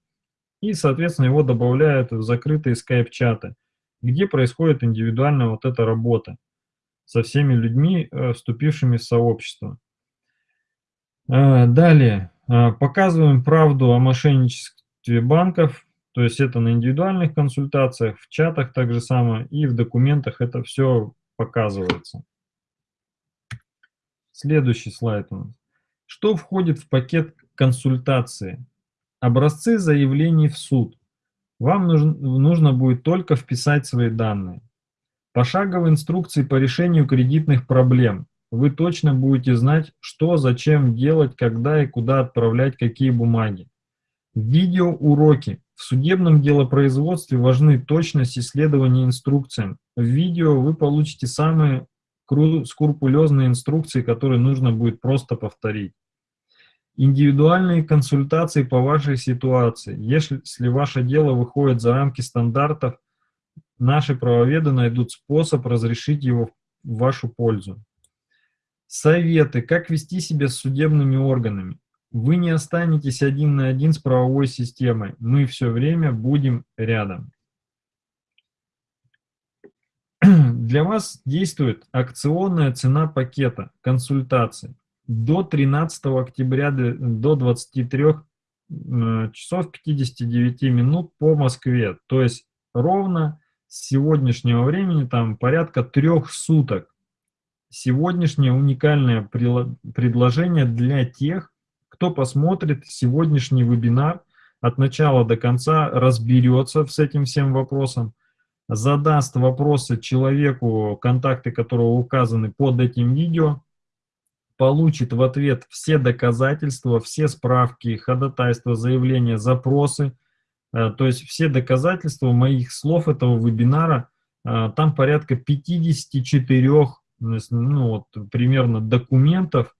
S1: и, соответственно, его добавляют в закрытые скайп-чаты, где происходит индивидуальная вот эта работа со всеми людьми, э, вступившими в сообщество. Э, далее, показываем правду о мошенничестве банков, то есть это на индивидуальных консультациях, в чатах так же самое, и в документах это все показывается. Следующий слайд у нас. Что входит в пакет консультации? Образцы заявлений в суд. Вам нужно, нужно будет только вписать свои данные. Пошаговые инструкции по решению кредитных проблем. Вы точно будете знать, что, зачем делать, когда и куда отправлять какие бумаги. Видеоуроки. В судебном делопроизводстве важны точность исследования инструкциям. В видео вы получите самые скрупулезные инструкции, которые нужно будет просто повторить. Индивидуальные консультации по вашей ситуации. Если ваше дело выходит за рамки стандартов, наши правоведы найдут способ разрешить его в вашу пользу. Советы, как вести себя с судебными органами. Вы не останетесь один на один с правовой системой. Мы все время будем рядом. Для вас действует акционная цена пакета консультаций до 13 октября до 23 часов 59 минут по Москве. То есть ровно с сегодняшнего времени там порядка трех суток. Сегодняшнее уникальное предложение для тех, кто посмотрит сегодняшний вебинар от начала до конца, разберется с этим всем вопросом, задаст вопросы человеку, контакты которого указаны под этим видео, получит в ответ все доказательства, все справки, ходатайства, заявления, запросы, э, то есть все доказательства моих слов этого вебинара, э, там порядка 54 ну, вот, примерно документов,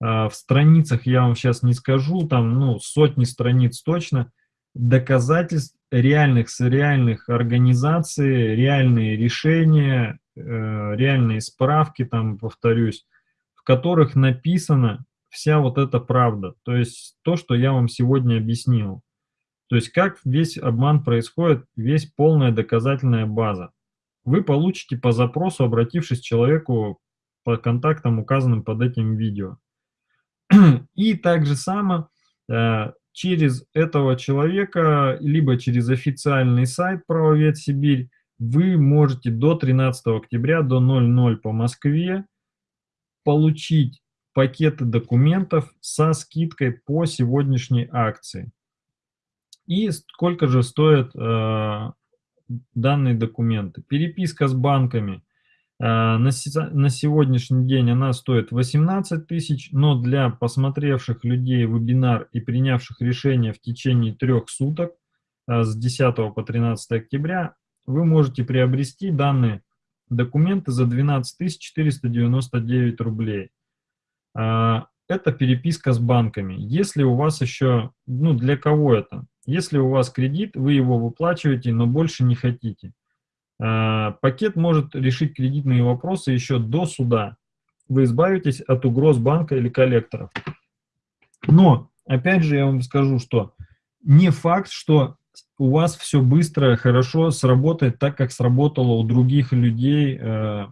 S1: в страницах я вам сейчас не скажу, там ну, сотни страниц точно, доказательств реальных с реальных организаций, реальные решения, реальные справки, там, повторюсь, в которых написана вся вот эта правда, то есть то, что я вам сегодня объяснил. То есть как весь обман происходит, весь полная доказательная база. Вы получите по запросу, обратившись к человеку по контактам, указанным под этим видео. И также само э, через этого человека, либо через официальный сайт Правовед Сибирь, вы можете до 13 октября, до 00 по Москве, получить пакеты документов со скидкой по сегодняшней акции. И сколько же стоят э, данные документы. Переписка с банками. Э, на, сегодняшний день она стоит 18 тысяч, но для посмотревших людей вебинар и принявших решение в течение трех суток э, с 10 по 13 октября вы можете приобрести данные документы за 12 499 рублей. А, это переписка с банками. Если у вас еще, ну для кого это? Если у вас кредит, вы его выплачиваете, но больше не хотите. А, пакет может решить кредитные вопросы еще до суда. Вы избавитесь от угроз банка или коллекторов. Но, опять же, я вам скажу, что не факт, что у вас все быстро, хорошо сработает так, как сработало у других людей э,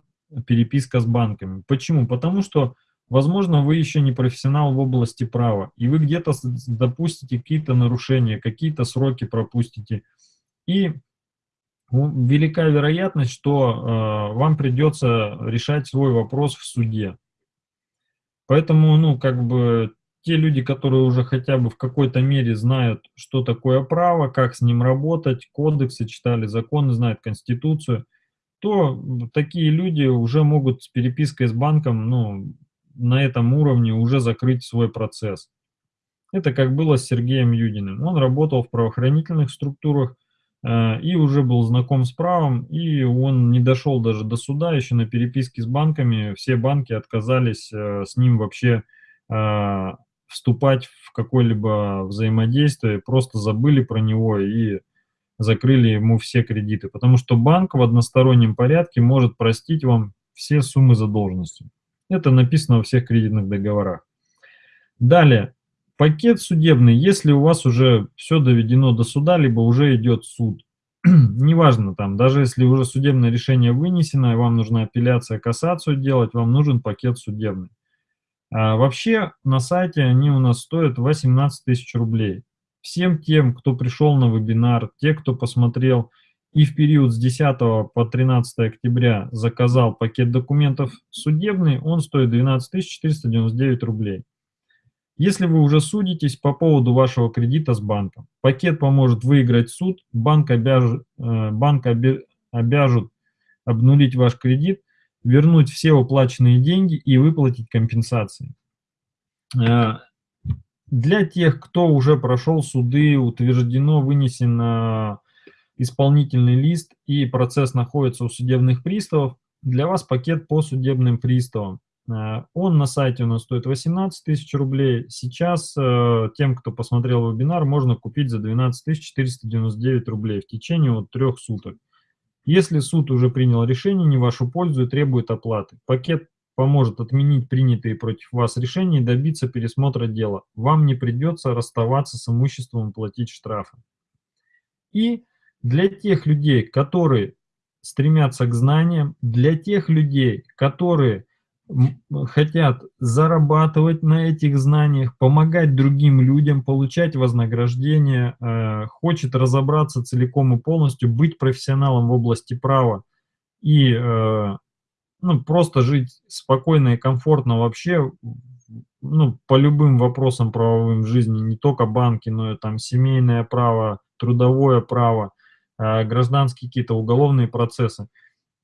S1: переписка с банками. Почему? Потому что, возможно, вы еще не профессионал в области права, и вы где-то допустите какие-то нарушения, какие-то сроки пропустите. И велика вероятность, что э, вам придется решать свой вопрос в суде. Поэтому, ну, как бы, те люди, которые уже хотя бы в какой-то мере знают, что такое право, как с ним работать, кодексы читали, законы, знают Конституцию, то такие люди уже могут с перепиской с банком ну, на этом уровне уже закрыть свой процесс. Это как было с Сергеем Юдиным. Он работал в правоохранительных структурах и уже был знаком с правом, и он не дошел даже до суда, еще на переписке с банками. Все банки отказались э, с ним вообще э, вступать в какое-либо взаимодействие, просто забыли про него и закрыли ему все кредиты. Потому что банк в одностороннем порядке может простить вам все суммы задолженности. Это написано во всех кредитных договорах. Далее, пакет судебный, если у вас уже все доведено до суда, либо уже идет суд. Неважно там, даже если уже судебное решение вынесено, и вам нужна апелляция, кассацию делать, вам нужен пакет судебный. А вообще на сайте они у нас стоят 18 тысяч рублей. Всем тем, кто пришел на вебинар, те, кто посмотрел и в период с 10 по 13 октября заказал пакет документов судебный, он стоит 12 499 рублей. Если вы уже судитесь по поводу вашего кредита с банком, пакет поможет выиграть суд, банк, обяж, э, банк обяжут обнулить ваш кредит, вернуть все уплаченные деньги и выплатить компенсации. Э, для тех, кто уже прошел суды, утверждено, вынесен исполнительный лист и процесс находится у судебных приставов, для вас пакет по судебным приставам. Э, он на сайте у нас стоит 18 тысяч рублей. Сейчас э, тем, кто посмотрел вебинар, можно купить за 12 499 рублей в течение вот трех суток. Если суд уже принял решение не в вашу пользу и требует оплаты, пакет поможет отменить принятые против вас решения и добиться пересмотра дела. Вам не придется расставаться с имуществом и платить штрафы. И для тех людей, которые стремятся к знаниям, для тех людей, которые хотят зарабатывать на этих знаниях, помогать другим людям, получать вознаграждение, э, хочет разобраться целиком и полностью, быть профессионалом в области права и э, ну, просто жить спокойно и комфортно вообще ну, по любым вопросам правовым в жизни, не только банки, но и там семейное право, трудовое право, э, гражданские какие-то уголовные процессы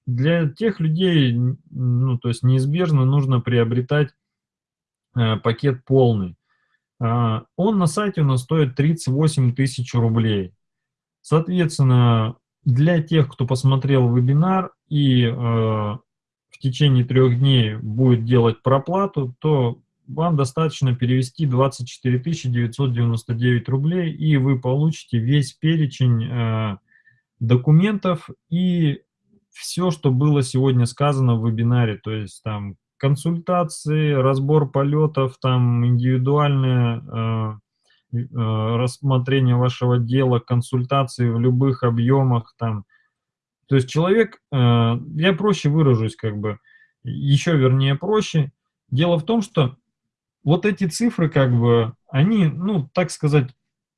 S1: для тех людей, ну, то есть неизбежно нужно приобретать э, пакет полный. Э, он на сайте у нас стоит 38 тысяч рублей. Соответственно, для тех, кто посмотрел вебинар и э, в течение трех дней будет делать проплату, то вам достаточно перевести 24 999 рублей, и вы получите весь перечень э, документов и все, что было сегодня сказано в вебинаре, то есть там консультации, разбор полетов, там индивидуальное э, э, рассмотрение вашего дела, консультации в любых объемах, там. То есть человек, э, я проще выражусь, как бы, еще вернее проще. Дело в том, что вот эти цифры, как бы, они, ну, так сказать,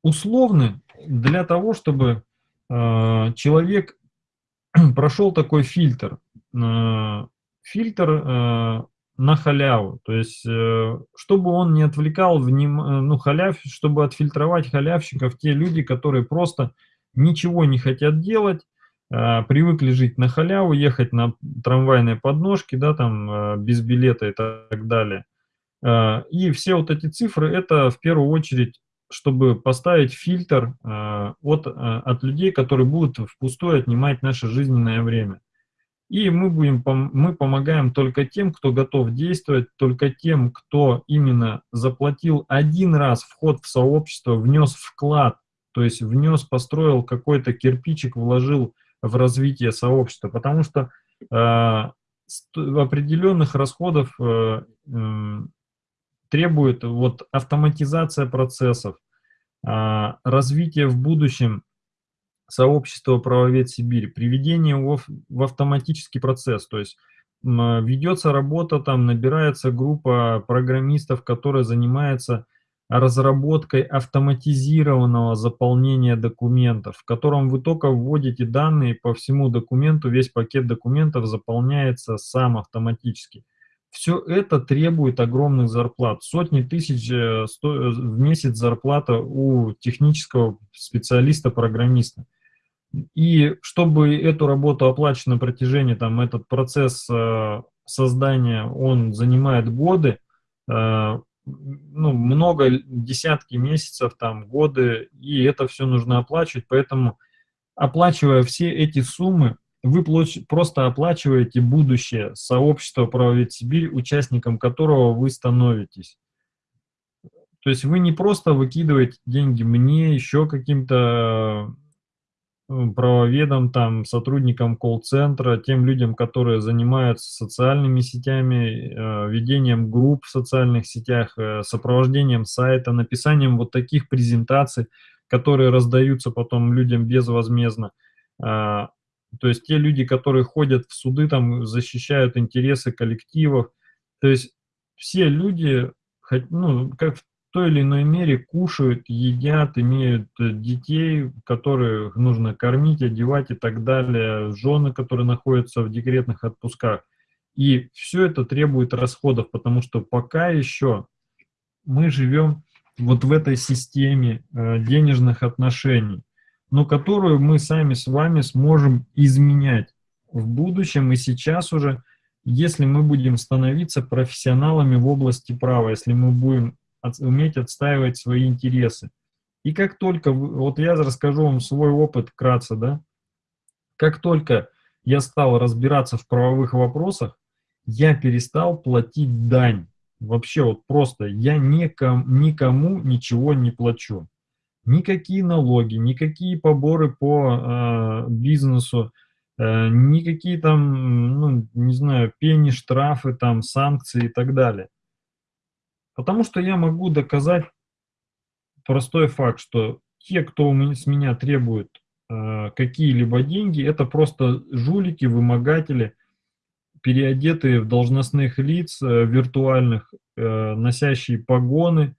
S1: условны для того, чтобы э, человек прошел такой фильтр. Э, фильтр э, на халяву. То есть, э, чтобы он не отвлекал вним... ну, халяв, чтобы отфильтровать халявщиков, те люди, которые просто ничего не хотят делать, привыкли жить на халяву, ехать на трамвайной подножке, да, там, без билета и так далее. И все вот эти цифры, это в первую очередь чтобы поставить фильтр э, от, э, от людей, которые будут впустую отнимать наше жизненное время. И мы, будем, мы помогаем только тем, кто готов действовать, только тем, кто именно заплатил один раз вход в сообщество, внес вклад, то есть внес, построил какой-то кирпичик, вложил в развитие сообщества. Потому что э, определенных расходов э, требует вот автоматизация процессов, а, развитие в будущем сообщества правовед Сибирь, приведение его в автоматический процесс, то есть ведется работа, там набирается группа программистов, которая занимается разработкой автоматизированного заполнения документов, в котором вы только вводите данные по всему документу, весь пакет документов заполняется сам автоматически. Все это требует огромных зарплат. Сотни тысяч э, э, в месяц зарплата у технического специалиста-программиста. И чтобы эту работу оплачивать на протяжении, там, этот процесс э, создания, он занимает годы, ну, много, десятки месяцев, там, годы, и это все нужно оплачивать, поэтому, оплачивая все эти суммы, вы просто оплачиваете будущее сообщества «Правовед Сибирь», участником которого вы становитесь. То есть вы не просто выкидываете деньги мне, еще каким-то э, правоведам, там, сотрудникам колл-центра, тем людям, которые занимаются социальными сетями, э, ведением групп в социальных сетях, э, сопровождением сайта, написанием вот таких презентаций, которые раздаются потом людям безвозмездно. А, то есть те люди, которые ходят в суды, там защищают интересы коллективов. То есть все люди, ну, как, той или иной мере кушают, едят, имеют э, детей, которых нужно кормить, одевать и так далее, жены, которые находятся в декретных отпусках. И все это требует расходов, потому что пока еще мы живем вот в этой системе э, денежных отношений, но которую мы сами с вами сможем изменять в будущем и сейчас уже, если мы будем становиться профессионалами в области права, если мы будем уметь отстаивать свои интересы. И как только, вот я расскажу вам свой опыт вкратце, да, как только я стал разбираться в правовых вопросах, я перестал платить дань. Вообще вот просто я никому, никому ничего не плачу. Никакие налоги, никакие поборы по э, бизнесу, э, никакие там, ну, не знаю, пени, штрафы, там, санкции и так далее. Потому что я могу доказать простой факт, что те, кто с меня требует э, какие-либо деньги, это просто жулики, вымогатели, переодетые в должностных лиц э, виртуальных, э, носящие погоны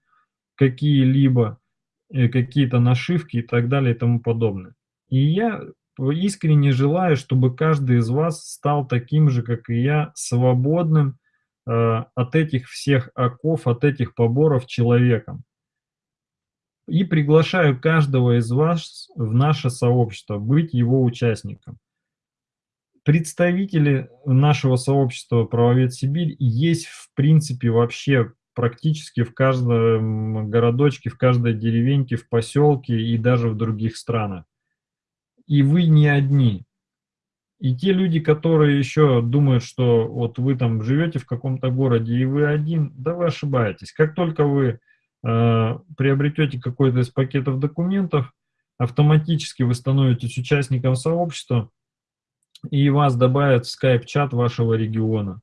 S1: какие-либо, какие-то нашивки и так далее и тому подобное. И я искренне желаю, чтобы каждый из вас стал таким же, как и я, свободным, Э, от этих всех оков, от этих поборов человеком. И приглашаю каждого из вас в наше сообщество, быть его участником. Представители нашего сообщества «Правовед Сибирь» есть в принципе вообще практически в каждом городочке, в каждой деревеньке, в поселке и даже в других странах. И вы не одни. И те люди, которые еще думают, что вот вы там живете в каком-то городе и вы один, да вы ошибаетесь. Как только вы э, приобретете какой-то из пакетов документов, автоматически вы становитесь участником сообщества, и вас добавят в скайп-чат вашего региона,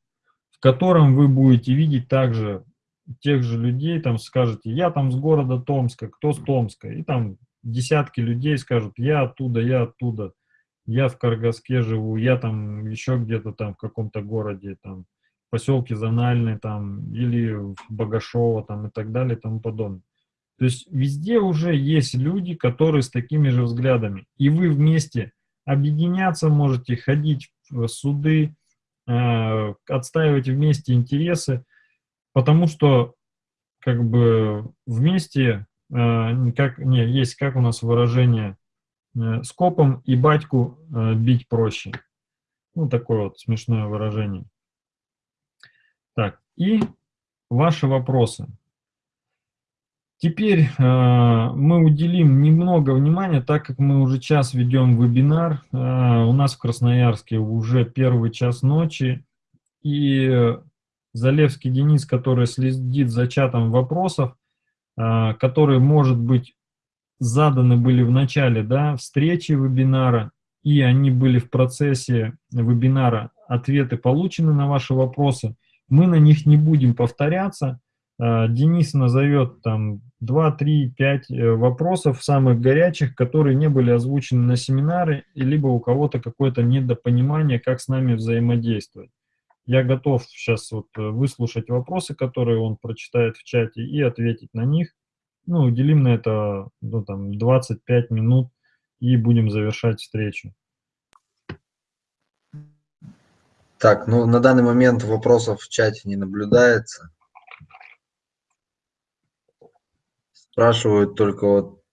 S1: в котором вы будете видеть также тех же людей, там скажете, я там с города Томска, кто с Томска, и там десятки людей скажут, я оттуда, я оттуда я в Каргаске живу, я там еще где-то там в каком-то городе, там, в поселке Зональный, там, или в Богашово, там, и так далее, и тому подобное. То есть везде уже есть люди, которые с такими же взглядами. И вы вместе объединяться можете, ходить в суды, э, отстаивать вместе интересы, потому что как бы вместе, э, как, не, есть как у нас выражение, Э, скопом и батьку э, бить проще. Ну, такое вот смешное выражение. Так, и ваши вопросы. Теперь э, мы уделим немного внимания, так как мы уже час ведем вебинар. Э, у нас в Красноярске уже первый час ночи. И Залевский Денис, который следит за чатом вопросов, э, который, может быть, заданы были в начале да, встречи вебинара, и они были в процессе вебинара, ответы получены на ваши вопросы. Мы на них не будем повторяться. А, Денис назовет там 2, 3, 5 вопросов самых горячих, которые не были озвучены на семинаре, либо у кого-то какое-то недопонимание, как с нами взаимодействовать. Я готов сейчас вот выслушать вопросы, которые он прочитает в чате, и ответить на них ну, уделим на это ну, там, 25 минут и будем завершать встречу.
S2: Так, ну на данный момент вопросов в чате не наблюдается. Спрашивают только вот,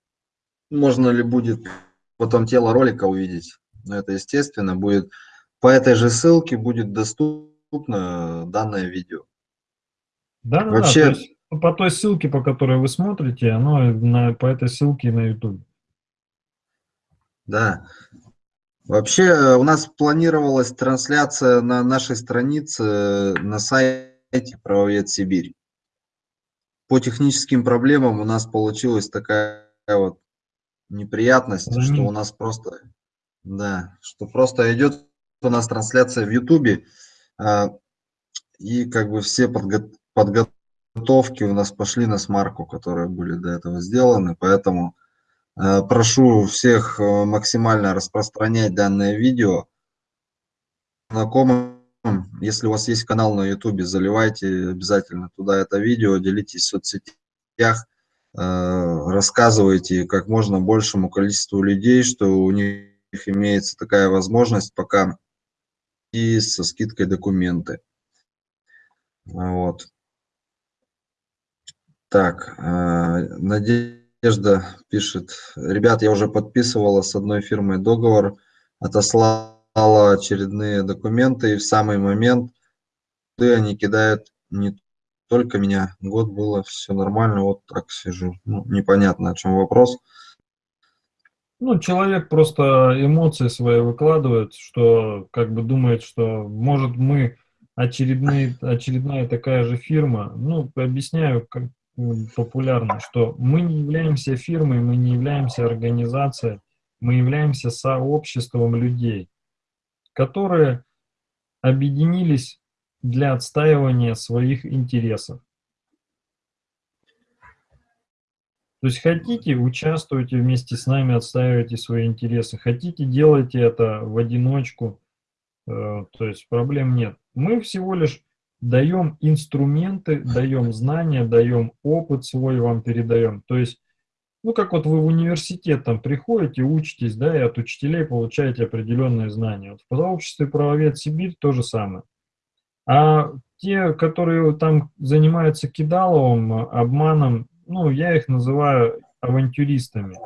S2: можно ли будет потом тело ролика увидеть. Но это естественно будет. По этой же ссылке будет доступно данное видео.
S1: Да, да, Вообще, да, ну, по той ссылке, по которой вы смотрите, оно на, по этой ссылке на YouTube.
S2: Да. Вообще э, у нас планировалась трансляция на нашей странице э, на сайте Правовед Сибирь. По техническим проблемам у нас получилась такая вот неприятность, mm -hmm. что у нас просто, да, что просто идет у нас трансляция в Ютубе, и как бы все подго подготовки у нас пошли на смарку, которые были до этого сделаны, поэтому э, прошу всех э, максимально распространять данное видео. Знакомым, если у вас есть канал на YouTube, заливайте обязательно туда это видео, делитесь в соцсетях, рассказывайте как можно большему количеству людей, что у них имеется такая возможность пока и со скидкой документы. Вот. Так, Надежда пишет, ребят, я уже подписывала с одной фирмой договор, отослала очередные документы, и в самый момент они кидают не только меня. Год было все нормально, вот так сижу. Ну, непонятно, о чем вопрос.
S1: Ну, человек просто эмоции свои выкладывает, что как бы думает, что может мы очередные, очередная такая же фирма. Ну, объясняю как, популярно, что мы не являемся фирмой, мы не являемся организацией, мы являемся сообществом людей, которые объединились для отстаивания своих интересов. То есть хотите, участвуйте вместе с нами, отстаивайте свои интересы. Хотите, делайте это в одиночку. Э, то есть проблем нет. Мы всего лишь даем инструменты, даем знания, даем опыт свой вам передаем. То есть, ну как вот вы в университет там приходите, учитесь, да, и от учителей получаете определенные знания. Вот в сообществе правовед Сибирь то же самое. А те, которые там занимаются кидаловым, обманом, ну, я их называю авантюристами.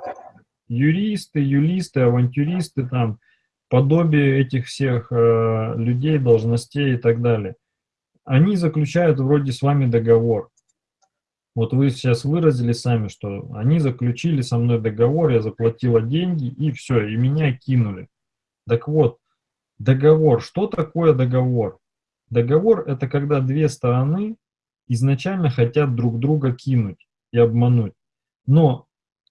S1: Юристы, юлисты, авантюристы, там, подобие этих всех э, людей, должностей и так далее. Они заключают вроде с вами договор. Вот вы сейчас выразили сами, что они заключили со мной договор, я заплатила деньги, и все, и меня кинули. Так вот, договор. Что такое договор? Договор – это когда две стороны изначально хотят друг друга кинуть и обмануть. Но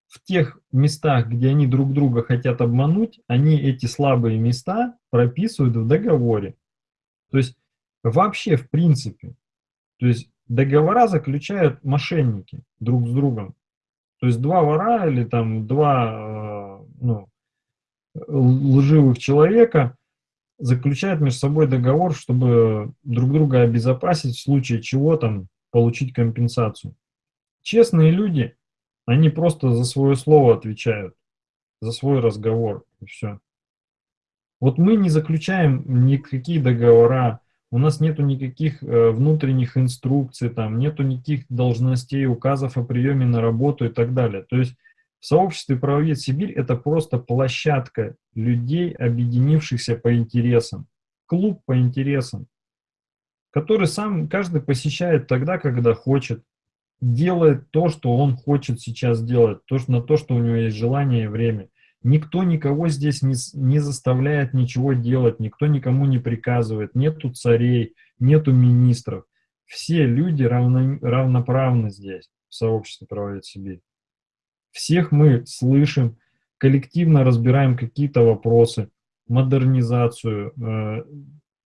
S1: в тех местах, где они друг друга хотят обмануть, они эти слабые места прописывают в договоре. То есть вообще в принципе. То есть договора заключают мошенники друг с другом. То есть два вора или там два э, ну, лживых человека заключают между собой договор, чтобы друг друга обезопасить в случае чего там получить компенсацию. Честные люди, они просто за свое слово отвечают, за свой разговор и все. Вот мы не заключаем никакие договора, у нас нету никаких э, внутренних инструкций, там нету никаких должностей, указов о приеме на работу и так далее. То есть в сообществе «Правовед Сибирь» это просто площадка людей, объединившихся по интересам, клуб по интересам, который сам каждый посещает тогда, когда хочет, делает то, что он хочет сейчас делать, то, на то, что у него есть желание и время. Никто никого здесь не, не заставляет ничего делать, никто никому не приказывает, нету царей, нету министров. Все люди равно, равноправны здесь, в сообществе «Правовед Сибирь». Всех мы слышим, коллективно разбираем какие-то вопросы, модернизацию, э,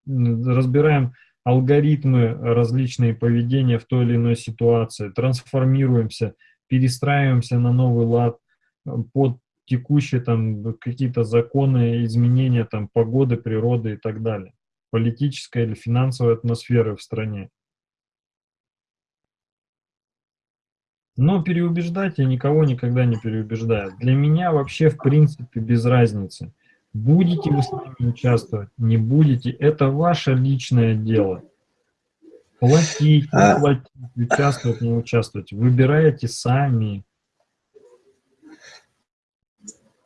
S1: разбираем алгоритмы различные поведения в той или иной ситуации, трансформируемся, перестраиваемся на новый лад э, под текущие там какие-то законы, изменения там погоды, природы и так далее, политической или финансовой атмосферы в стране. Но переубеждать я никого никогда не переубеждаю. Для меня вообще в принципе без разницы. Будете вы с нами участвовать, не будете, это ваше личное дело. Платить, не а. платить, участвовать, не участвовать. Выбираете сами.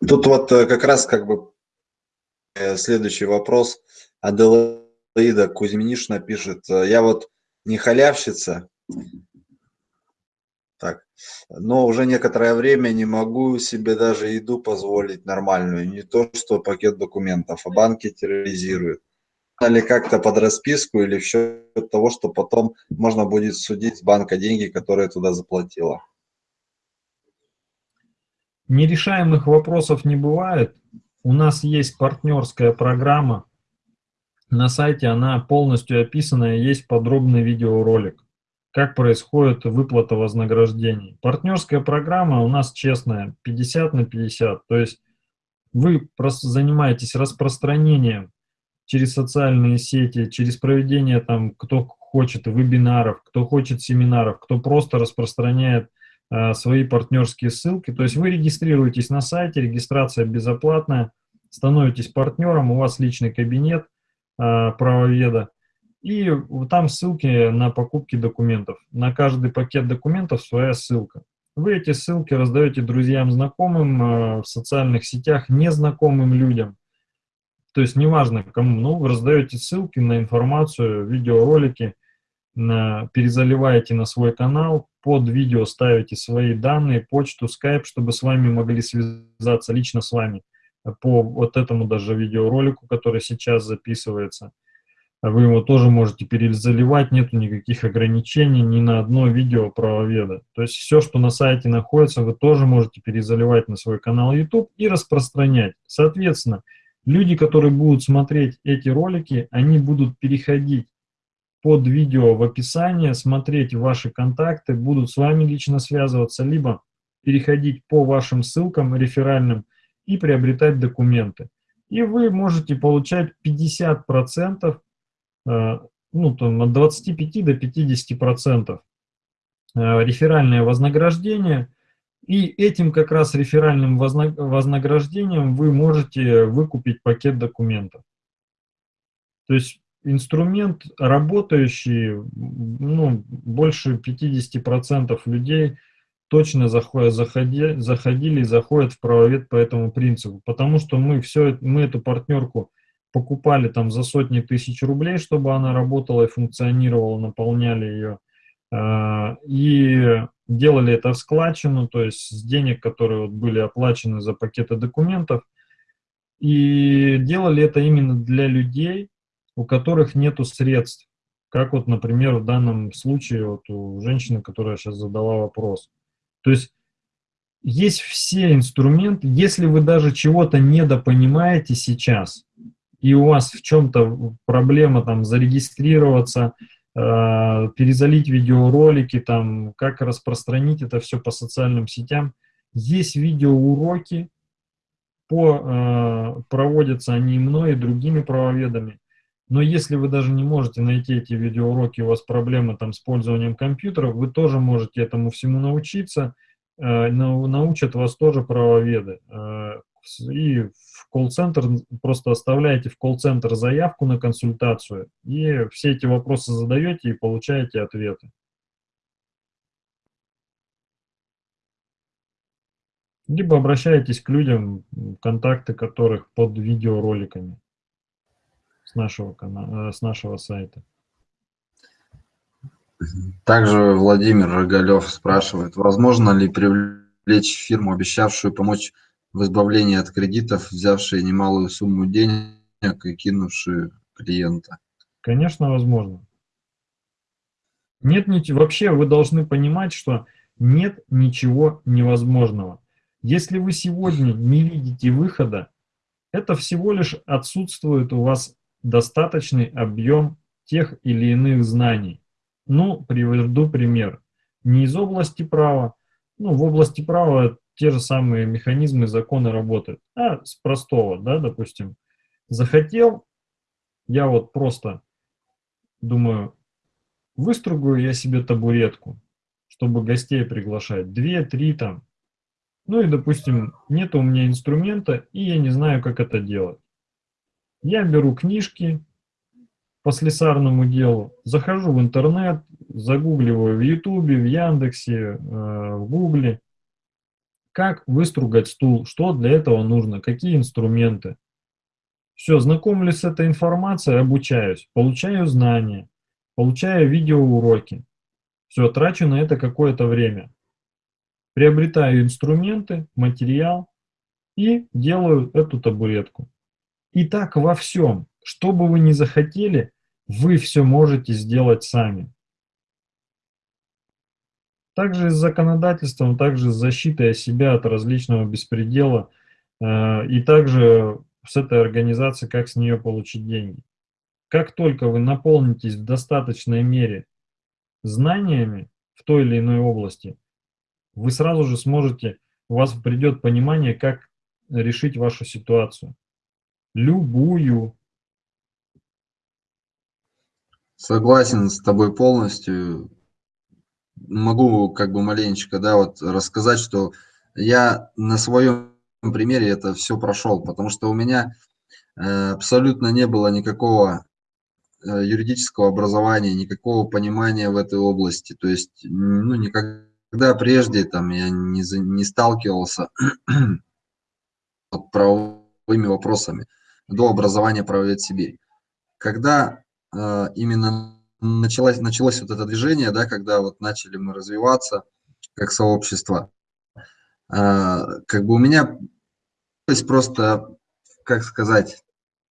S2: Тут вот э, как раз как бы э, следующий вопрос. Аделаида Кузьминишна пишет, э, я вот не халявщица. Но уже некоторое время не могу себе даже еду позволить нормальную, не то что пакет документов, а банки терроризируют. Или как-то под расписку, или в счет того, что потом можно будет судить с банка деньги, которые туда заплатила.
S1: Нерешаемых вопросов не бывает. У нас есть партнерская программа. На сайте она полностью описана, есть подробный видеоролик как происходит выплата вознаграждений. Партнерская программа у нас честная, 50 на 50. То есть вы просто занимаетесь распространением через социальные сети, через проведение там, кто хочет вебинаров, кто хочет семинаров, кто просто распространяет э, свои партнерские ссылки. То есть вы регистрируетесь на сайте, регистрация безоплатная, становитесь партнером, у вас личный кабинет э, правоведа, и там ссылки на покупки документов. На каждый пакет документов своя ссылка. Вы эти ссылки раздаете друзьям, знакомым, э, в социальных сетях, незнакомым людям. То есть неважно кому, но вы раздаете ссылки на информацию, видеоролики, на, перезаливаете на свой канал, под видео ставите свои данные, почту, скайп, чтобы с вами могли связаться лично с вами по вот этому даже видеоролику, который сейчас записывается. Вы его тоже можете перезаливать, нету никаких ограничений ни на одно видео правоведа. То есть все, что на сайте находится, вы тоже можете перезаливать на свой канал YouTube и распространять. Соответственно, Люди, которые будут смотреть эти ролики, они будут переходить под видео в описание, смотреть ваши контакты, будут с вами лично связываться, либо переходить по вашим ссылкам реферальным и приобретать документы. И вы можете получать 50%, э, ну, там, от 25 до 50% э, реферальное вознаграждение – и этим как раз реферальным вознаграждением вы можете выкупить пакет документов. То есть инструмент работающий, ну, больше 50% людей точно заходят, заходи, заходили и заходят в правовед по этому принципу. Потому что мы, все, мы эту партнерку покупали там за сотни тысяч рублей, чтобы она работала и функционировала, наполняли ее. А, и делали это в складчину, то есть с денег, которые вот были оплачены за пакеты документов, и делали это именно для людей, у которых нету средств, как вот, например, в данном случае вот у женщины, которая сейчас задала вопрос. То есть есть все инструменты, если вы даже чего-то недопонимаете сейчас, и у вас в чем-то проблема там зарегистрироваться, Э, перезалить видеоролики, там, как распространить это все по социальным сетям. Есть видеоуроки, по, э, проводятся они мной и другими правоведами. Но если вы даже не можете найти эти видеоуроки, у вас проблемы там с пользованием компьютера, вы тоже можете этому всему научиться, э, научат вас тоже правоведы. Э, и в колл-центр, просто оставляете в колл-центр заявку на консультацию, и все эти вопросы задаете и получаете ответы. Либо обращаетесь к людям, контакты которых под видеороликами с нашего, канала, э, с нашего сайта.
S2: Также Владимир Рогалев спрашивает, возможно ли привлечь фирму, обещавшую помочь в избавлении от кредитов, взявшие немалую сумму денег и кинувшие клиента?
S1: Конечно, возможно. Нет ничего, вообще вы должны понимать, что нет ничего невозможного. Если вы сегодня не видите выхода, это всего лишь отсутствует у вас достаточный объем тех или иных знаний. Ну, приведу пример. Не из области права, ну, в области права те же самые механизмы, законы работают. А с простого, да, допустим, захотел, я вот просто думаю, выстругаю я себе табуретку, чтобы гостей приглашать, две, три там. Ну и, допустим, нет у меня инструмента, и я не знаю, как это делать. Я беру книжки по слесарному делу, захожу в интернет, загугливаю в Ютубе, в Яндексе, э, в Гугле, как выстругать стул, что для этого нужно, какие инструменты. Все, знакомлюсь с этой информацией, обучаюсь, получаю знания, получаю видеоуроки. Все, трачу на это какое-то время. Приобретаю инструменты, материал и делаю эту табуретку. И так во всем, что бы вы ни захотели, вы все можете сделать сами. Также с законодательством, также с защитой себя от различного беспредела э, и также с этой организацией, как с нее получить деньги. Как только вы наполнитесь в достаточной мере знаниями в той или иной области, вы сразу же сможете, у вас придет понимание, как решить вашу ситуацию. Любую.
S2: Согласен с тобой полностью. Могу как бы маленечко, да, вот рассказать, что я на своем примере это все прошел, потому что у меня э, абсолютно не было никакого э, юридического образования, никакого понимания в этой области. То есть, ну, никогда прежде там я не, не сталкивался с правовыми вопросами до образования правовед Сибирь. Когда э, именно началось, началось вот это движение, да, когда вот начали мы развиваться как сообщество, а, как бы у меня то есть просто, как сказать,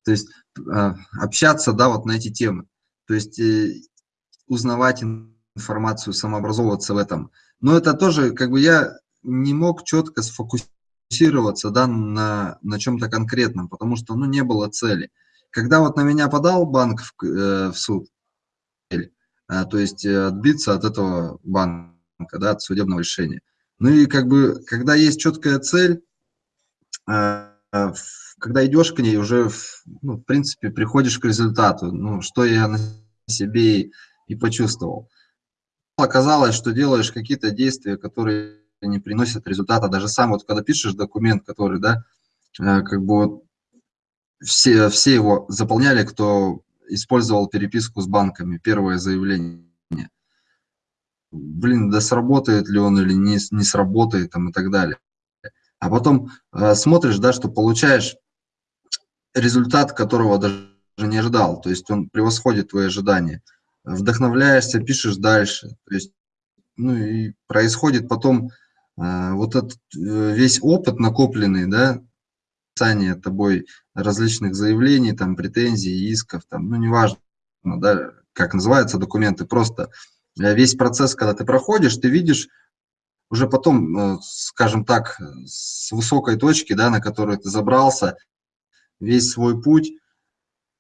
S2: то есть а, общаться, да, вот на эти темы, то есть э, узнавать информацию, самообразовываться в этом. Но это тоже, как бы я не мог четко сфокусироваться, да, на, на чем-то конкретном, потому что, ну, не было цели. Когда вот на меня подал банк в, э, в суд, то есть э, отбиться от этого банка, да, от судебного решения. Ну и как бы, когда есть четкая цель, а, когда идешь к ней, уже, ну, в принципе, приходишь к результату, ну, что я на себе и, и почувствовал. Оказалось, что делаешь какие-то действия, которые не приносят результата. Даже сам, вот когда пишешь документ, который, да, э, как бы вот все, все его заполняли, кто использовал переписку с банками, первое заявление. Блин, да сработает ли он или не, не сработает там и так далее. А потом э, смотришь, да, что получаешь результат, которого даже не ожидал. То есть он превосходит твои ожидания. Вдохновляешься, пишешь дальше. То есть, ну и происходит потом э, вот этот э, весь опыт накопленный, да, писание тобой различных заявлений, там, претензий, исков, там, ну, неважно, да, как называются документы, просто э, весь процесс, когда ты проходишь, ты видишь уже потом, э, скажем так, с высокой точки, да, на которую ты забрался, весь свой путь,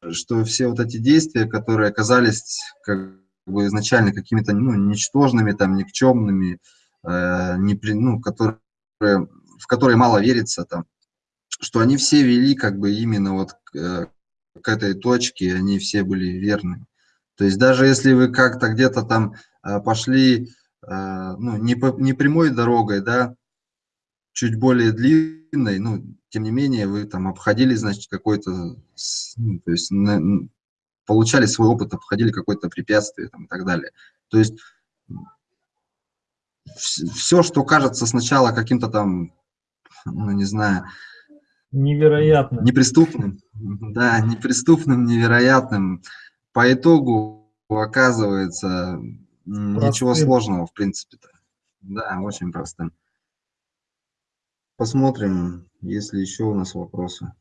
S2: что все вот эти действия, которые оказались как бы изначально какими-то ну, ничтожными, там, никчемными, э, не при, ну, которые, в которые мало верится, там, что они все вели как бы именно вот к, э, к этой точке, они все были верны. То есть даже если вы как-то где-то там э, пошли, э, ну, не, по, не прямой дорогой, да, чуть более длинной, ну, тем не менее, вы там обходили, значит, какой-то, ну, то есть на, получали свой опыт, обходили какое-то препятствие там, и так далее. То есть все, что кажется сначала каким-то там, ну, не знаю,
S1: Невероятно.
S2: Неприступным, да, неприступным, невероятным. По итогу оказывается простым. ничего сложного, в принципе-то. Да, очень простым. Посмотрим, есть ли еще у нас вопросы.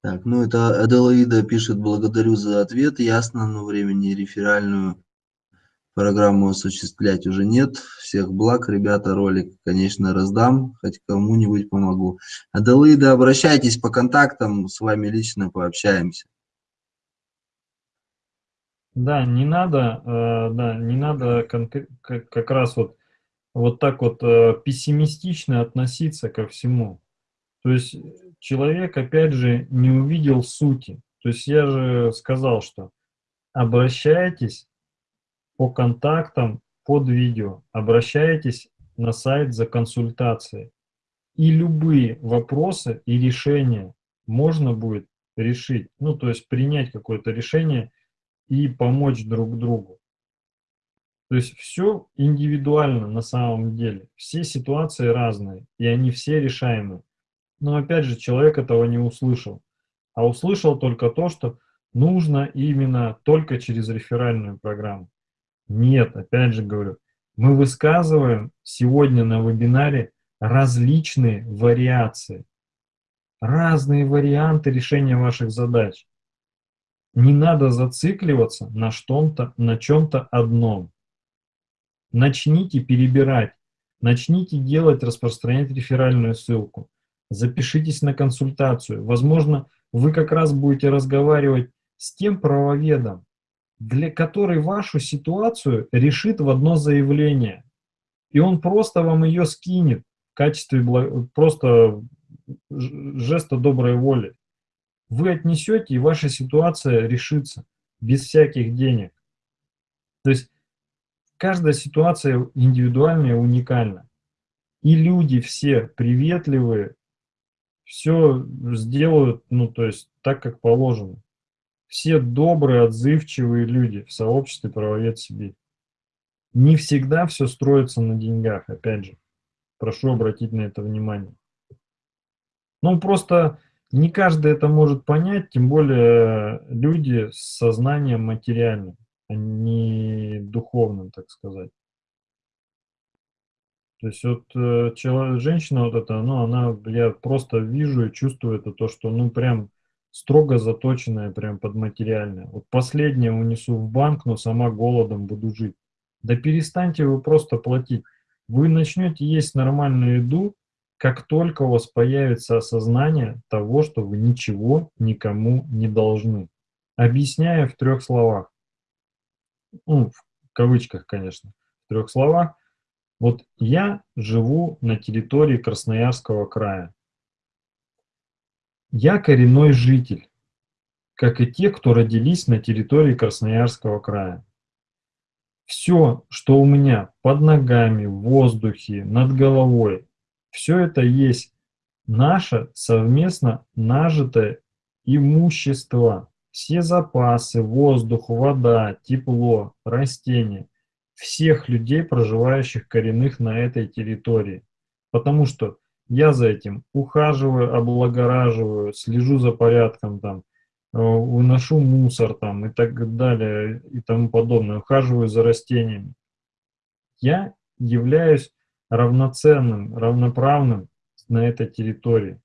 S2: Так, ну это Аделаида пишет, благодарю за ответ, ясно, но времени реферальную программу осуществлять уже нет. Всех благ, ребята, ролик, конечно, раздам, хоть кому-нибудь помогу. Аделаида, обращайтесь по контактам, с вами лично пообщаемся.
S1: Да, не надо, э, да, не надо как, раз вот, вот так вот э, пессимистично относиться ко всему. То есть человек, опять же, не увидел сути. То есть я же сказал, что обращайтесь по контактам под видео. Обращайтесь на сайт за консультацией. И любые вопросы и решения можно будет решить. Ну, то есть принять какое-то решение и помочь друг другу. То есть все индивидуально на самом деле. Все ситуации разные, и они все решаемы. Но опять же, человек этого не услышал. А услышал только то, что нужно именно только через реферальную программу. Нет, опять же говорю, мы высказываем сегодня на вебинаре различные вариации, разные варианты решения ваших задач. Не надо зацикливаться на чем-то на чем-то одном. Начните перебирать, начните делать, распространять реферальную ссылку, запишитесь на консультацию. Возможно, вы как раз будете разговаривать с тем правоведом, для которой вашу ситуацию решит в одно заявление. И он просто вам ее скинет в качестве просто жеста доброй воли. вы отнесете, и ваша ситуация решится без всяких денег. То есть каждая ситуация индивидуальная, уникальна. И люди все приветливые, все сделают, ну, то есть так, как положено. Все добрые, отзывчивые люди в сообществе правовед Сибирь. Не всегда все строится на деньгах, опять же. Прошу обратить на это внимание. Ну, просто не каждый это может понять, тем более люди с сознанием материальным, а не духовным, так сказать. То есть вот э, человек, женщина вот эта, ну, она, я просто вижу и чувствую это, то, что, ну, прям строго заточенная, прям под материальное. Вот последнее унесу в банк, но сама голодом буду жить. Да перестаньте вы просто платить. Вы начнете есть нормальную еду, как только у вас появится осознание того, что вы ничего никому не должны. Объясняя в трех словах. Ну, в кавычках, конечно, в трех словах. Вот я живу на территории Красноярского края. Я коренной житель, как и те, кто родились на территории Красноярского края. Все, что у меня под ногами, в воздухе, над головой, все это есть наше совместно нажитое имущество. Все запасы, воздух, вода, тепло, растения всех людей, проживающих коренных на этой территории. Потому что я за этим ухаживаю, облагораживаю, слежу за порядком, там, э, выношу мусор там, и так далее и тому подобное, ухаживаю за растениями. Я являюсь равноценным, равноправным на этой территории.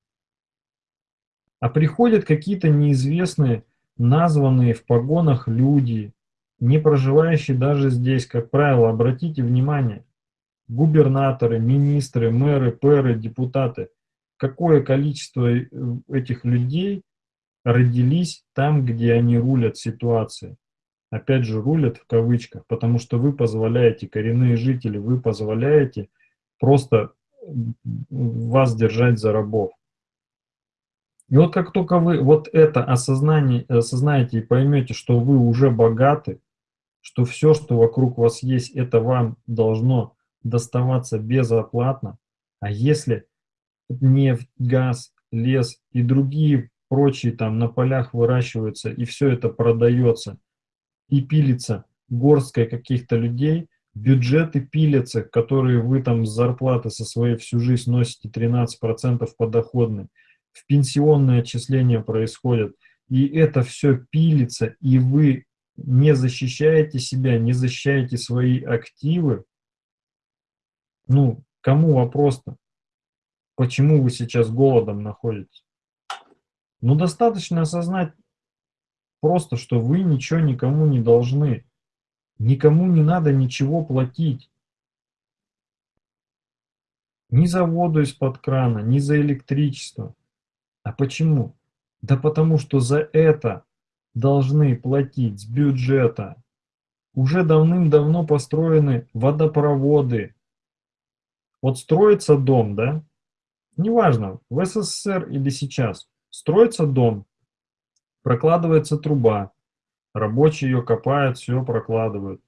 S1: А приходят какие-то неизвестные, названные в погонах люди, не проживающие даже здесь, как правило, обратите внимание, губернаторы, министры, мэры, пэры, депутаты, какое количество э, этих людей родились там, где они рулят ситуацией. Опять же, рулят в кавычках, потому что вы позволяете, коренные жители, вы позволяете просто вас держать за рабов. И вот как только вы вот это осознание, осознаете и поймете, что вы уже богаты, что все, что вокруг вас есть, это вам должно доставаться безоплатно. А если нефть, газ, лес и другие прочие там на полях выращиваются, и все это продается и пилится горсткой каких-то людей, бюджеты пилятся, которые вы там с зарплаты со своей всю жизнь носите 13% подоходны, в пенсионные отчисления происходят, и это все пилится, и вы не защищаете себя, не защищаете свои активы, ну, кому вопрос-то? Почему вы сейчас голодом находитесь? Ну, достаточно осознать просто, что вы ничего никому не должны. Никому не надо ничего платить. Ни за воду из-под крана, ни за электричество. А почему? Да потому что за это должны платить с бюджета. Уже давным-давно построены водопроводы, вот строится дом, да, неважно, в СССР или сейчас, строится дом, прокладывается труба, рабочие ее копают, все прокладывают,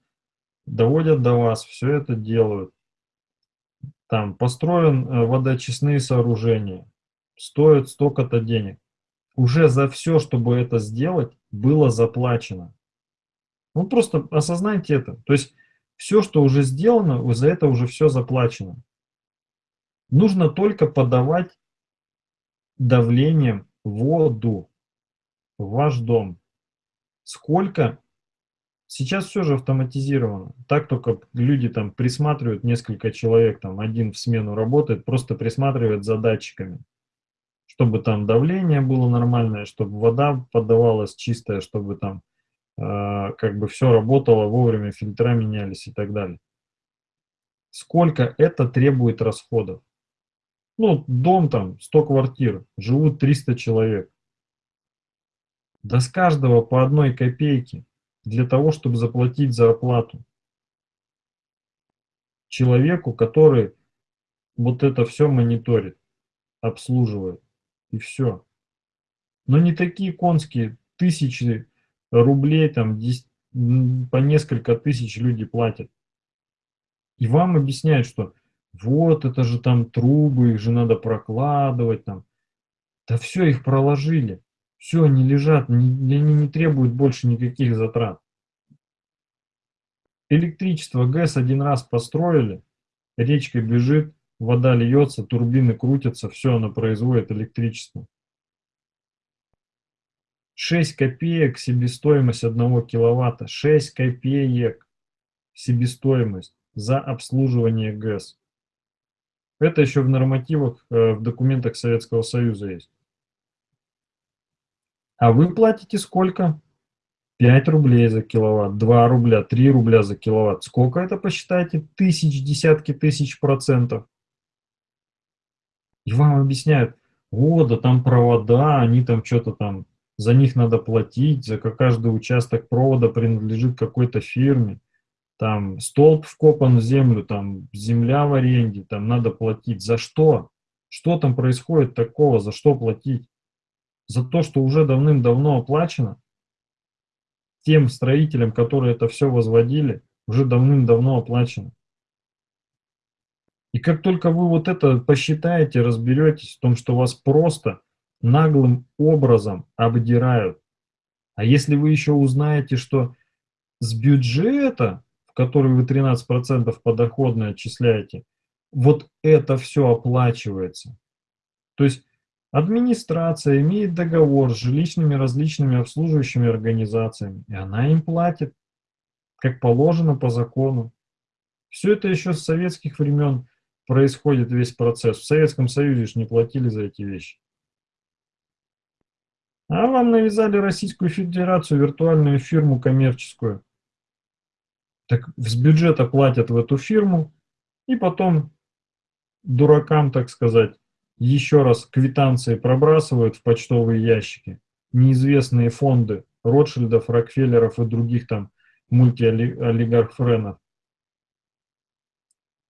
S1: доводят до вас, все это делают. Там построен э, водоочистные сооружения, стоит столько-то денег. Уже за все, чтобы это сделать, было заплачено. Ну просто осознайте это. То есть все, что уже сделано, за это уже все заплачено. Нужно только подавать давлением воду в ваш дом. Сколько? Сейчас все же автоматизировано. Так только люди там присматривают, несколько человек, там один в смену работает, просто присматривает за датчиками. Чтобы там давление было нормальное, чтобы вода подавалась чистая, чтобы там э, как бы все работало, вовремя фильтра менялись и так далее. Сколько это требует расходов? Ну, дом там, 100 квартир, живут 300 человек. Да с каждого по одной копейке для того, чтобы заплатить зарплату. Человеку, который вот это все мониторит, обслуживает. И все. Но не такие конские, тысячи рублей, там, 10, по несколько тысяч люди платят. И вам объясняют, что вот это же там трубы, их же надо прокладывать там. Да все, их проложили. Все, они лежат, они не требуют больше никаких затрат. Электричество, ГЭС один раз построили, речка бежит, вода льется, турбины крутятся, все, оно производит электричество. 6 копеек себестоимость 1 киловатта. 6 копеек себестоимость за обслуживание ГЭС. Это еще в нормативах, э, в документах Советского Союза есть. А вы платите сколько? 5 рублей за киловатт, 2 рубля, 3 рубля за киловатт. Сколько это посчитайте? Тысяч, десятки тысяч процентов. И вам объясняют, о, да там провода, они там что-то там, за них надо платить, за каждый участок провода принадлежит какой-то фирме. Там столб вкопан в землю, там земля в аренде, там надо платить. За что? Что там происходит такого, за что платить? За то, что уже давным-давно оплачено? тем строителям, которые это все возводили, уже давным-давно оплачено. И как только вы вот это посчитаете, разберетесь в том, что вас просто наглым образом обдирают. А если вы еще узнаете, что с бюджета, который вы 13% подоходно отчисляете, вот это все оплачивается. То есть Администрация имеет договор с жилищными различными обслуживающими организациями, и она им платит, как положено по закону. Все это еще с советских времен происходит весь процесс. В Советском Союзе же не платили за эти вещи. А вам навязали Российскую Федерацию, виртуальную фирму коммерческую. Так с бюджета платят в эту фирму, и потом дуракам, так сказать, еще раз квитанции пробрасывают в почтовые ящики, неизвестные фонды Ротшильдов, Рокфеллеров и других там мультиолигарх-френов.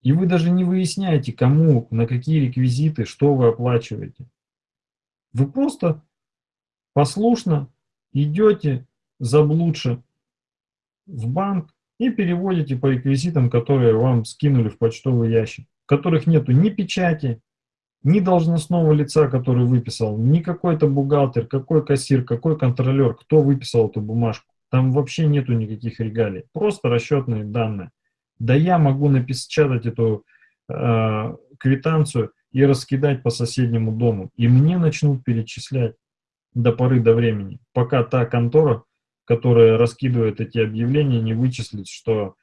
S1: И вы даже не выясняете, кому, на какие реквизиты, что вы оплачиваете. Вы просто послушно идете заблудше в банк и переводите по реквизитам, которые вам скинули в почтовый ящик, в которых нету ни печати, ни должностного лица, который выписал, ни какой-то бухгалтер, какой кассир, какой контролер, кто выписал эту бумажку. Там вообще нету никаких регалий, просто расчетные данные. Да я могу напечатать эту э, квитанцию и раскидать по соседнему дому, и мне начнут перечислять до поры до времени, пока та контора, которая раскидывает эти объявления, не вычислит, что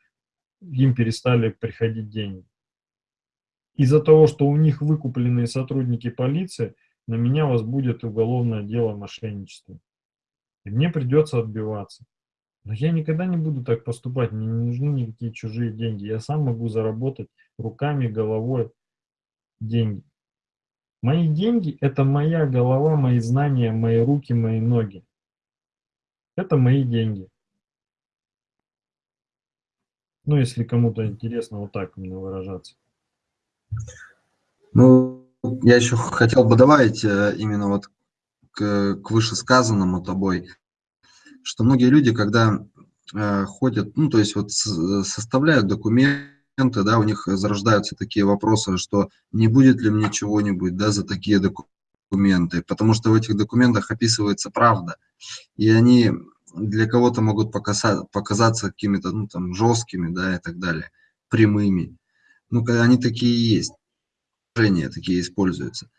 S1: им перестали приходить деньги. Из-за того, что у них выкупленные сотрудники полиции, на меня возбудят уголовное дело мошенничества. И мне придется отбиваться. Но я никогда не буду так поступать, мне не нужны никакие чужие деньги. Я сам могу заработать руками, головой деньги. Мои деньги – это моя голова, мои знания, мои руки, мои ноги. Это мои деньги. Ну, если кому-то интересно вот так именно выражаться.
S2: Ну, я еще хотел бы добавить э, именно вот к, к вышесказанному тобой, что многие люди, когда э, ходят, ну, то есть вот составляют документы, да, у них зарождаются такие вопросы, что не будет ли мне чего-нибудь, да, за такие документы, потому что в этих документах описывается правда, и они для кого-то могут показаться, показаться какими-то, ну, там, жесткими, да, и так далее, прямыми ну, они такие есть, такие используются.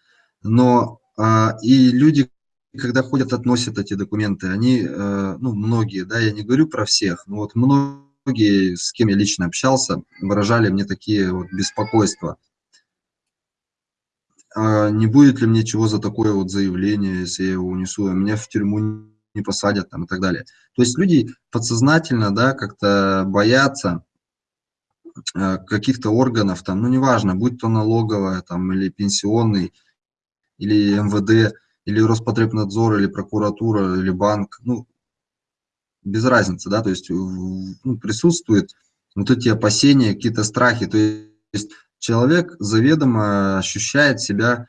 S2: Но а, и люди, когда ходят, относят эти документы, они, а, ну, многие, да, я не говорю про всех, но вот многие, с кем я лично общался, выражали мне такие вот беспокойства. А не будет ли мне чего за такое вот заявление, если я его унесу, а меня в тюрьму не посадят там и так далее. То есть люди подсознательно, да, как-то боятся Э, каких-то органов, там, ну, неважно, будь то налоговая, там, или пенсионный, или МВД, или Роспотребнадзор, или прокуратура, или банк, ну, без разницы, да, то есть ну, присутствуют вот эти опасения, какие-то страхи, то есть человек заведомо ощущает себя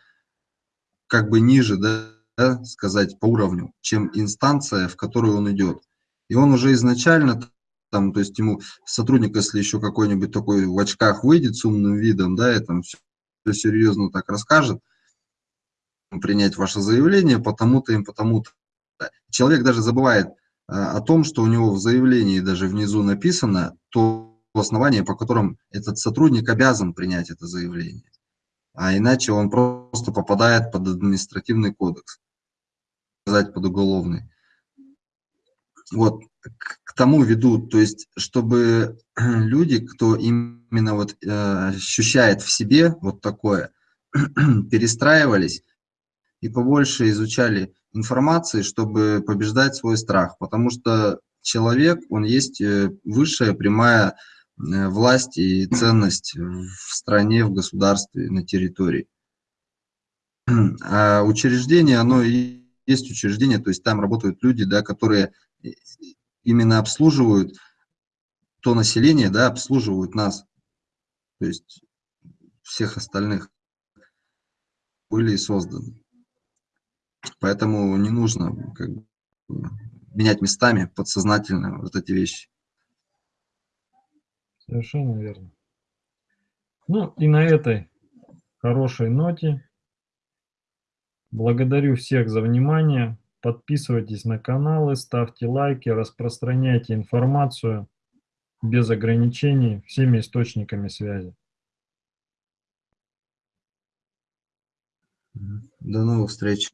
S2: как бы ниже, да, да, сказать, по уровню, чем инстанция, в которую он идет. И он уже изначально, там, то есть ему сотрудник, если еще какой-нибудь такой в очках выйдет с умным видом, да, и там все, все серьезно так расскажет, принять ваше заявление, потому-то им, потому-то. Человек даже забывает а, о том, что у него в заявлении даже внизу написано то основание, по которым этот сотрудник обязан принять это заявление. А иначе он просто попадает под административный кодекс, сказать, под уголовный. Вот, к тому веду, то есть, чтобы люди, кто именно вот э, ощущает в себе вот такое, перестраивались и побольше изучали информации, чтобы побеждать свой страх, потому что человек, он есть э, высшая прямая э, власть и ценность в стране, в государстве, на территории. А учреждение, оно и есть учреждение, то есть там работают люди, да, которые именно обслуживают то население, да, обслуживают нас, то есть всех остальных были созданы. Поэтому не нужно как бы, менять местами подсознательно вот эти вещи.
S1: Совершенно верно. Ну и на этой хорошей ноте благодарю всех за внимание. Подписывайтесь на каналы, ставьте лайки, распространяйте информацию без ограничений всеми источниками связи.
S2: До новых встреч.